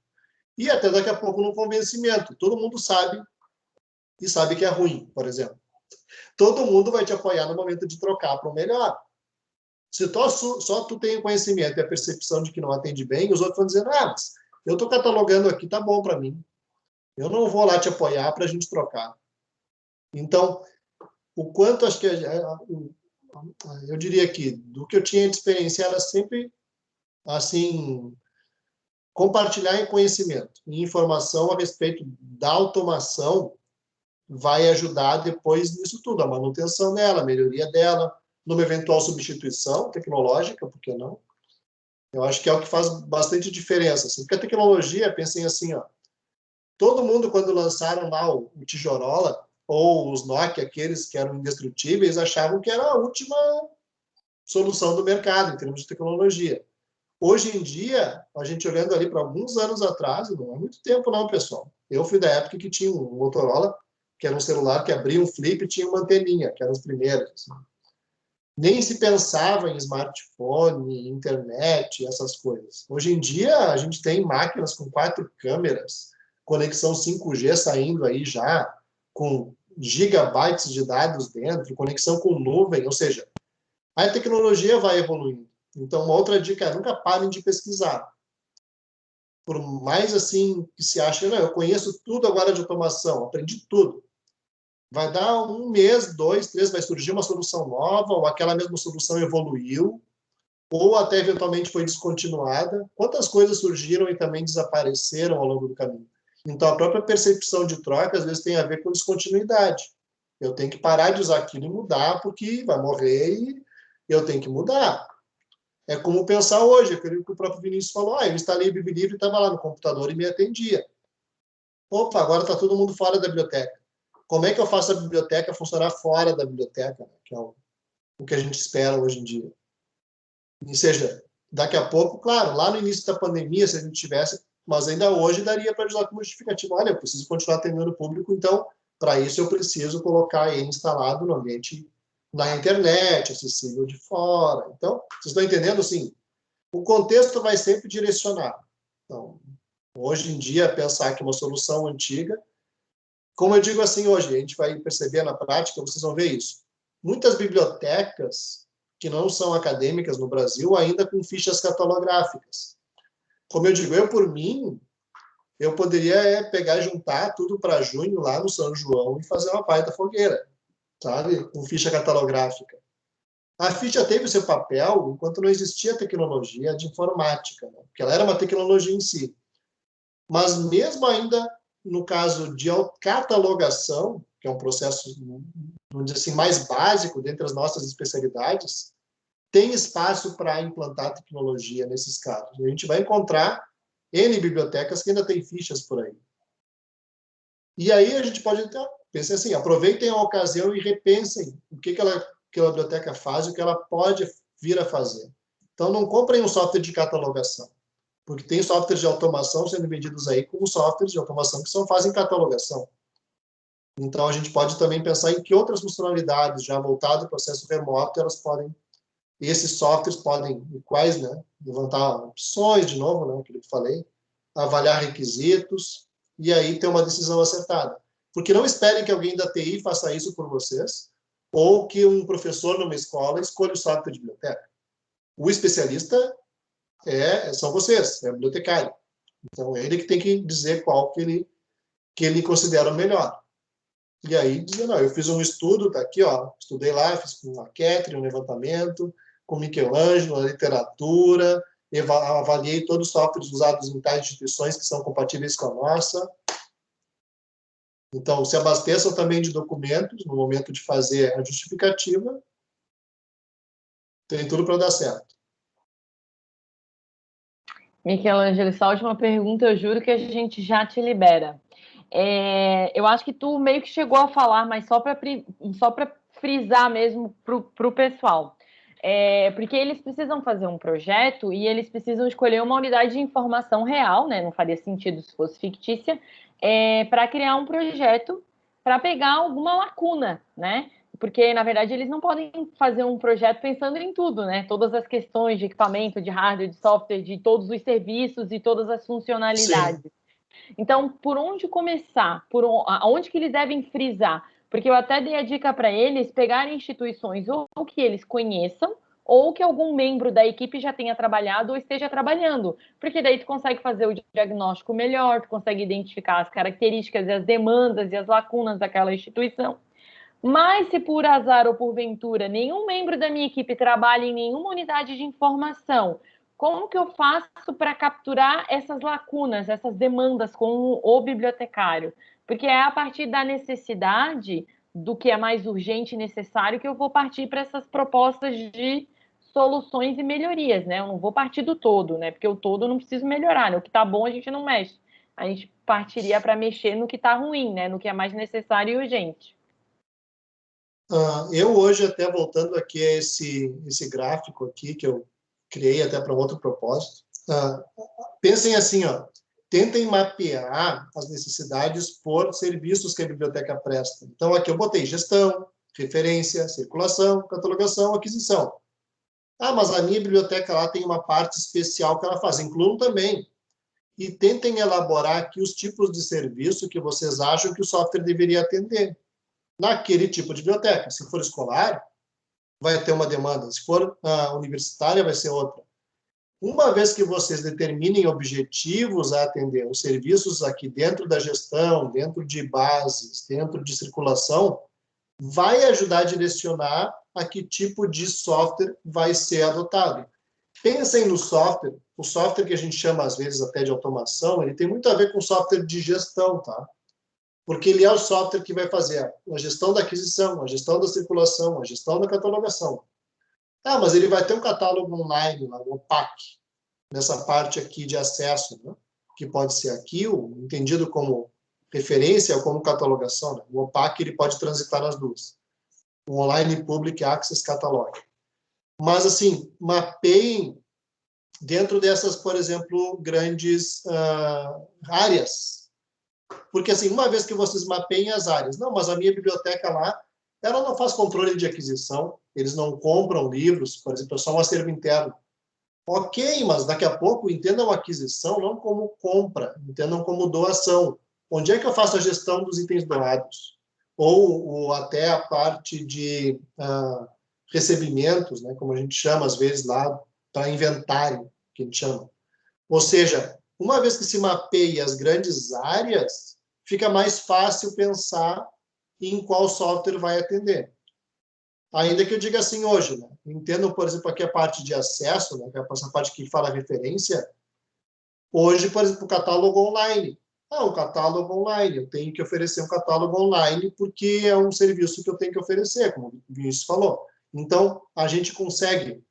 E até daqui a pouco no convencimento. Todo mundo sabe e sabe que é ruim, por exemplo. Todo mundo vai te apoiar no momento de trocar para o melhor. Se tu, só tu tem o conhecimento e a percepção de que não atende bem, os outros vão dizer, ah, mas eu estou catalogando aqui, tá bom para mim. Eu não vou lá te apoiar para a gente trocar. Então, o quanto acho que eu diria que do que eu tinha de experiência era sempre assim compartilhar em conhecimento e informação a respeito da automação vai ajudar depois nisso tudo, a manutenção dela, a melhoria dela, numa eventual substituição tecnológica, por que não? Eu acho que é o que faz bastante diferença. Assim, porque a tecnologia, pensem assim, ó, todo mundo, quando lançaram lá o, o Tijorola, ou os Nokia, aqueles que eram indestrutíveis, achavam que era a última solução do mercado em termos de tecnologia. Hoje em dia, a gente olhando ali para alguns anos atrás, não é muito tempo não, pessoal. Eu fui da época que tinha um Motorola, que era um celular que abria um flip e tinha uma anteninha, que eram os primeiros. Assim. Nem se pensava em smartphone, internet, essas coisas. Hoje em dia, a gente tem máquinas com quatro câmeras, conexão 5G saindo aí já, com gigabytes de dados dentro, conexão com nuvem, ou seja, a tecnologia vai evoluindo. Então, uma outra dica é nunca parem de pesquisar. Por mais assim que se ache, não, eu conheço tudo agora de automação, aprendi tudo. Vai dar um mês, dois, três, vai surgir uma solução nova, ou aquela mesma solução evoluiu, ou até eventualmente foi descontinuada. Quantas coisas surgiram e também desapareceram ao longo do caminho? Então, a própria percepção de troca, às vezes, tem a ver com descontinuidade. Eu tenho que parar de usar aquilo e mudar, porque vai morrer e eu tenho que mudar. É como pensar hoje, aquilo que o próprio Vinícius falou, ah, eu instalei o Biblivre e estava lá no computador e me atendia. Opa, agora está todo mundo fora da biblioteca. Como é que eu faço a biblioteca funcionar fora da biblioteca, que é o, o que a gente espera hoje em dia? Ou seja, daqui a pouco, claro, lá no início da pandemia, se a gente tivesse mas ainda hoje daria para ajudar como justificativa. Olha, eu preciso continuar atendendo público, então, para isso eu preciso colocar ele instalado no ambiente na internet, acessível de fora. Então, vocês estão entendendo, assim, o contexto vai sempre direcionar. Então, hoje em dia, pensar que uma solução antiga, como eu digo assim hoje, a gente vai perceber na prática, vocês vão ver isso. Muitas bibliotecas que não são acadêmicas no Brasil ainda com fichas catalográficas como eu digo, eu por mim, eu poderia é, pegar e juntar tudo para junho lá no São João e fazer uma da fogueira, sabe? Com ficha catalográfica. A ficha teve seu papel enquanto não existia tecnologia de informática, né? porque ela era uma tecnologia em si. Mas mesmo ainda no caso de catalogação, que é um processo, vamos dizer assim, mais básico dentre as nossas especialidades, tem espaço para implantar tecnologia nesses casos. A gente vai encontrar N bibliotecas que ainda têm fichas por aí. E aí a gente pode então, pensar assim, aproveitem a ocasião e repensem o que, que ela, que a biblioteca faz e o que ela pode vir a fazer. Então, não comprem um software de catalogação, porque tem softwares de automação sendo vendidos aí como softwares de automação que só fazem catalogação. Então, a gente pode também pensar em que outras funcionalidades, já voltado ao processo remoto, elas podem e esses softwares podem, quais, né, levantar opções, de novo, né, que eu falei, avaliar requisitos, e aí ter uma decisão acertada. Porque não esperem que alguém da TI faça isso por vocês, ou que um professor numa escola escolha o software de biblioteca. O especialista é, são vocês, é o bibliotecário. Então, é ele que tem que dizer qual que ele, que ele considera o melhor. E aí, dizer, não, eu fiz um estudo, tá aqui, ó, estudei lá, fiz com a Catherine um levantamento, com Michelangelo, a literatura, avaliei todos os softwares usados em tais instituições que são compatíveis com a nossa. Então, se abasteçam também de documentos no momento de fazer a justificativa. Tem tudo para dar certo. Michelangelo, essa última pergunta eu juro que a gente já te libera. É, eu acho que tu meio que chegou a falar, mas só para só frisar mesmo para o pessoal. É, porque eles precisam fazer um projeto e eles precisam escolher uma unidade de informação real, né? Não faria sentido se fosse fictícia, é, para criar um projeto para pegar alguma lacuna, né? Porque, na verdade, eles não podem fazer um projeto pensando em tudo, né? Todas as questões de equipamento, de hardware, de software, de todos os serviços e todas as funcionalidades. Sim. Então, por onde começar? Por onde que eles devem frisar? Porque eu até dei a dica para eles pegarem instituições ou que eles conheçam ou que algum membro da equipe já tenha trabalhado ou esteja trabalhando, porque daí tu consegue fazer o diagnóstico melhor, tu consegue identificar as características e as demandas e as lacunas daquela instituição. Mas se por azar ou por ventura nenhum membro da minha equipe trabalha em nenhuma unidade de informação, como que eu faço para capturar essas lacunas, essas demandas com o bibliotecário? Porque é a partir da necessidade do que é mais urgente e necessário que eu vou partir para essas propostas de soluções e melhorias, né? Eu não vou partir do todo, né? Porque o todo eu não preciso melhorar, né? O que está bom a gente não mexe. A gente partiria para mexer no que está ruim, né? No que é mais necessário e urgente. Uh, eu hoje, até voltando aqui a esse, esse gráfico aqui, que eu criei até para outro propósito, uh, pensem assim, ó, tentem mapear as necessidades por serviços que a biblioteca presta. Então, aqui eu botei gestão, referência, circulação, catalogação, aquisição. Ah, mas a minha biblioteca lá tem uma parte especial que ela faz. Incluam também. E tentem elaborar aqui os tipos de serviço que vocês acham que o software deveria atender. Naquele tipo de biblioteca. Se for escolar, vai ter uma demanda. Se for uh, universitária, vai ser outra. Uma vez que vocês determinem objetivos a atender, os serviços aqui dentro da gestão, dentro de bases, dentro de circulação, vai ajudar a direcionar a que tipo de software vai ser adotado. Pensem no software, o software que a gente chama às vezes até de automação, ele tem muito a ver com software de gestão, tá? Porque ele é o software que vai fazer a gestão da aquisição, a gestão da circulação, a gestão da catalogação. Ah, mas ele vai ter um catálogo online, lá, o OPAC, nessa parte aqui de acesso, né? que pode ser aqui, entendido como referência ou como catalogação. Né? O OPAC ele pode transitar nas duas. O Online Public Access Catalog. Mas, assim, mapeiem dentro dessas, por exemplo, grandes uh, áreas. Porque, assim, uma vez que vocês mapeiem as áreas, não, mas a minha biblioteca lá, ela não faz controle de aquisição, eles não compram livros, por exemplo, é só um acervo interno. Ok, mas daqui a pouco entendam aquisição não como compra, entendam como doação. Onde é que eu faço a gestão dos itens doados? Ou, ou até a parte de uh, recebimentos, né, como a gente chama às vezes lá, para inventário, que a gente chama. Ou seja, uma vez que se mapeia as grandes áreas, fica mais fácil pensar em qual software vai atender. Ainda que eu diga assim hoje, né? entendo, por exemplo, aqui a parte de acesso, né? É essa parte que fala referência. Hoje, por exemplo, o catálogo online. Ah, um catálogo online. Eu tenho que oferecer um catálogo online porque é um serviço que eu tenho que oferecer, como o Vinícius falou. Então, a gente consegue,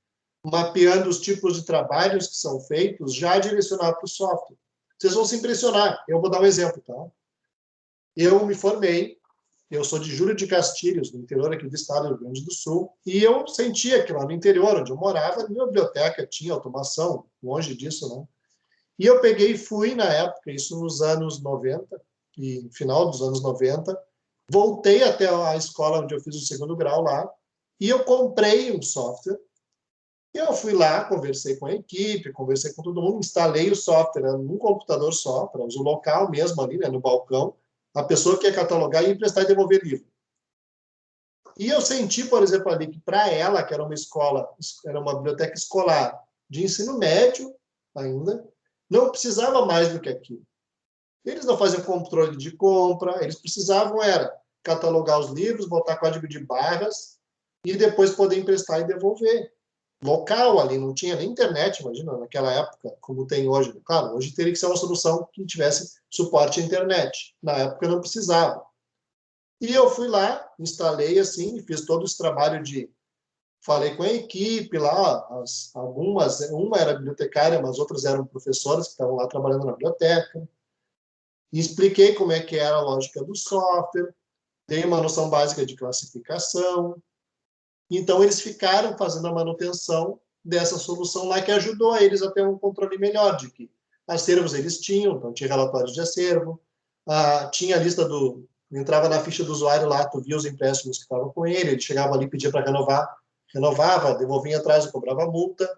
mapeando os tipos de trabalhos que são feitos, já direcionar para o software. Vocês vão se impressionar. Eu vou dar um exemplo, tá? Eu me formei eu sou de Júlio de Castilhos, no interior aqui do estado do Rio Grande do Sul, e eu sentia que lá no interior, onde eu morava, minha biblioteca tinha automação, longe disso, né? E eu peguei e fui, na época, isso nos anos 90, e final dos anos 90, voltei até a escola onde eu fiz o segundo grau lá, e eu comprei um software, e eu fui lá, conversei com a equipe, conversei com todo mundo, instalei o software né, num computador só, para uso local mesmo ali, né, no balcão, a pessoa quer catalogar e emprestar e devolver livro. E eu senti, por exemplo, ali que para ela, que era uma escola, era uma biblioteca escolar de ensino médio ainda, não precisava mais do que aquilo. Eles não faziam controle de compra, eles precisavam era catalogar os livros, botar código de barras e depois poder emprestar e devolver local ali, não tinha nem internet, imagina, naquela época, como tem hoje. Claro, hoje teria que ser uma solução que tivesse suporte à internet. Na época não precisava. E eu fui lá, instalei assim, fiz todo esse trabalho de falei com a equipe lá, as, algumas, uma era bibliotecária, mas outras eram professoras que estavam lá trabalhando na biblioteca, e expliquei como é que era a lógica do software, dei uma noção básica de classificação, então eles ficaram fazendo a manutenção dessa solução lá, que ajudou eles a ter um controle melhor de que acervos eles tinham, então tinha relatórios de acervo, ah, tinha a lista do... entrava na ficha do usuário lá, tu via os empréstimos que estavam com ele, ele chegava ali, pedia para renovar, renovava, devolvia atrás e cobrava multa.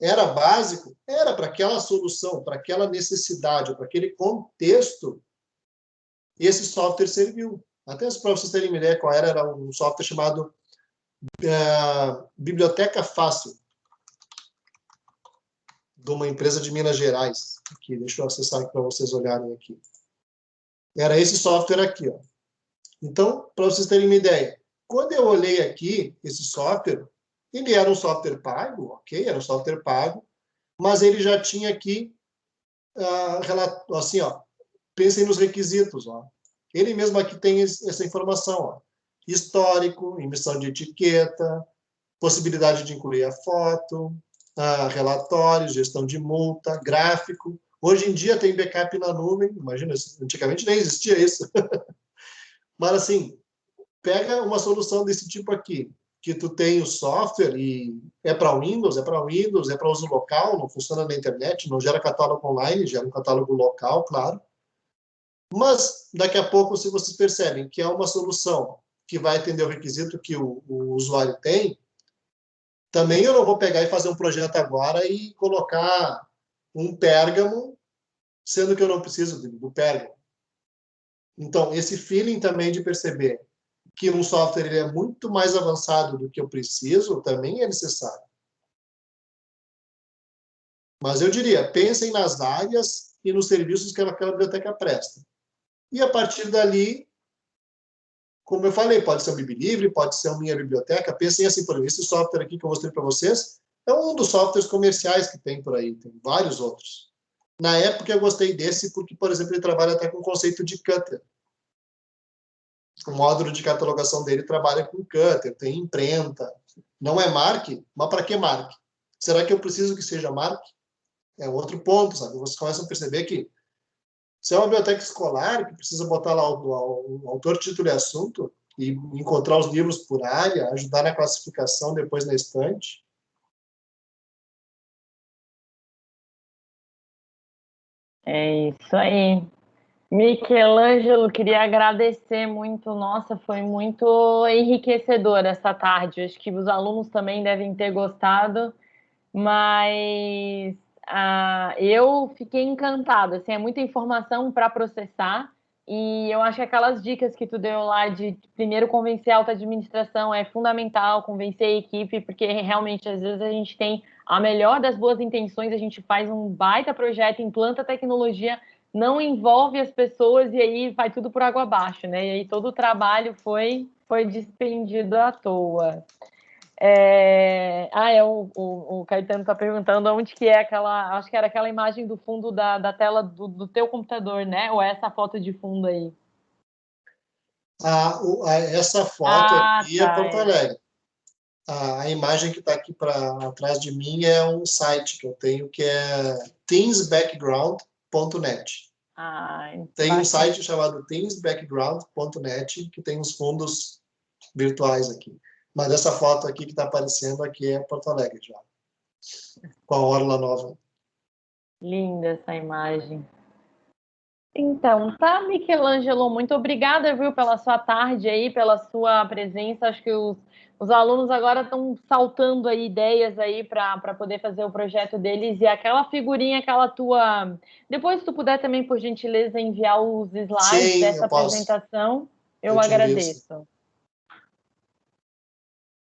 Era básico? Era para aquela solução, para aquela necessidade, para aquele contexto, esse software serviu. Até para vocês terem uma ideia qual era, era um software chamado uh, Biblioteca Fácil, de uma empresa de Minas Gerais. Aqui, deixa eu acessar para vocês olharem aqui. Era esse software aqui. Ó. Então, para vocês terem uma ideia, quando eu olhei aqui, esse software, ele era um software pago, ok, era um software pago, mas ele já tinha aqui, uh, assim, ó, pensem nos requisitos, ó. Ele mesmo aqui tem essa informação, ó. Histórico, emissão de etiqueta, possibilidade de incluir a foto, uh, relatórios, gestão de multa, gráfico. Hoje em dia tem backup na nuvem, imagina, antigamente nem existia isso. Mas, assim, pega uma solução desse tipo aqui, que tu tem o software e é para Windows, é para Windows, é para uso local, não funciona na internet, não gera catálogo online, gera um catálogo local, claro. Mas, daqui a pouco, se vocês percebem que é uma solução que vai atender o requisito que o, o usuário tem, também eu não vou pegar e fazer um projeto agora e colocar um pérgamo, sendo que eu não preciso do pérgamo. Então, esse feeling também de perceber que um software ele é muito mais avançado do que eu preciso, também é necessário. Mas eu diria, pensem nas áreas e nos serviços que aquela biblioteca presta. E a partir dali, como eu falei, pode ser um Biblivre, pode ser uma minha biblioteca. Pensem assim, por exemplo, esse software aqui que eu mostrei para vocês é um dos softwares comerciais que tem por aí, tem vários outros. Na época eu gostei desse porque, por exemplo, ele trabalha até com o conceito de cutter o módulo de catalogação dele trabalha com cutter, tem imprenta. Não é mark, mas para que mark? Será que eu preciso que seja mark? É outro ponto, sabe? Vocês começam a perceber que se é uma biblioteca escolar que precisa botar lá o, o autor, título e assunto e encontrar os livros por área, ajudar na classificação depois na estante, É isso aí. Michelangelo, queria agradecer muito. Nossa, foi muito enriquecedor essa tarde. Acho que os alunos também devem ter gostado, mas ah, eu fiquei encantada. Assim, é muita informação para processar. E eu acho que aquelas dicas que tu deu lá de primeiro convencer a alta administração é fundamental, convencer a equipe, porque realmente às vezes a gente tem a melhor das boas intenções, a gente faz um baita projeto, implanta tecnologia, não envolve as pessoas e aí vai tudo por água abaixo, né? E aí todo o trabalho foi, foi despendido à toa. É... Ah, é, o, o, o Caetano está perguntando onde que é aquela. Acho que era aquela imagem do fundo da, da tela do, do teu computador, né? Ou é essa foto de fundo aí? Ah, o, a, essa foto ah, aqui é tá, é Porto Alegre. É. A, a imagem que está aqui para atrás de mim é um site que eu tenho que é teamsbackground.com teams.net. Ah, tem um site chamado teamsbackground.net que tem os fundos virtuais aqui. Mas essa foto aqui que está aparecendo aqui é Porto Alegre já. Com a Orla Nova. Linda essa imagem. Então, tá, Michelangelo, muito obrigada, viu, pela sua tarde aí, pela sua presença. Acho que os os alunos agora estão saltando aí ideias aí para poder fazer o projeto deles e aquela figurinha, aquela tua. Depois, se tu puder também, por gentileza, enviar os slides Sim, dessa eu apresentação, eu, eu agradeço.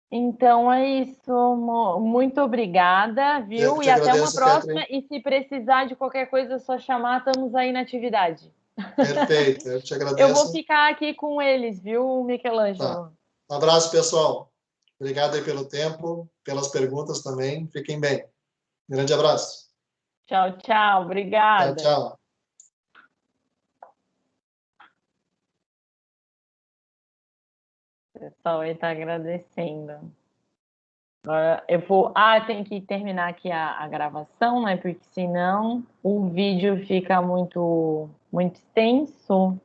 Então é isso, muito obrigada, viu? E até uma próxima. Catherine. E se precisar de qualquer coisa, é só chamar, estamos aí na atividade. Perfeito, eu te agradeço. Eu vou ficar aqui com eles, viu, Michelangelo? Tá. Um abraço, pessoal. Obrigado aí pelo tempo, pelas perguntas também. Fiquem bem. Grande abraço. Tchau, tchau. Obrigada. Tchau, tchau. Pessoal aí está agradecendo. Uh, eu vou. Ah, tem que terminar aqui a, a, gravação, né? Porque senão o vídeo fica muito, muito extenso.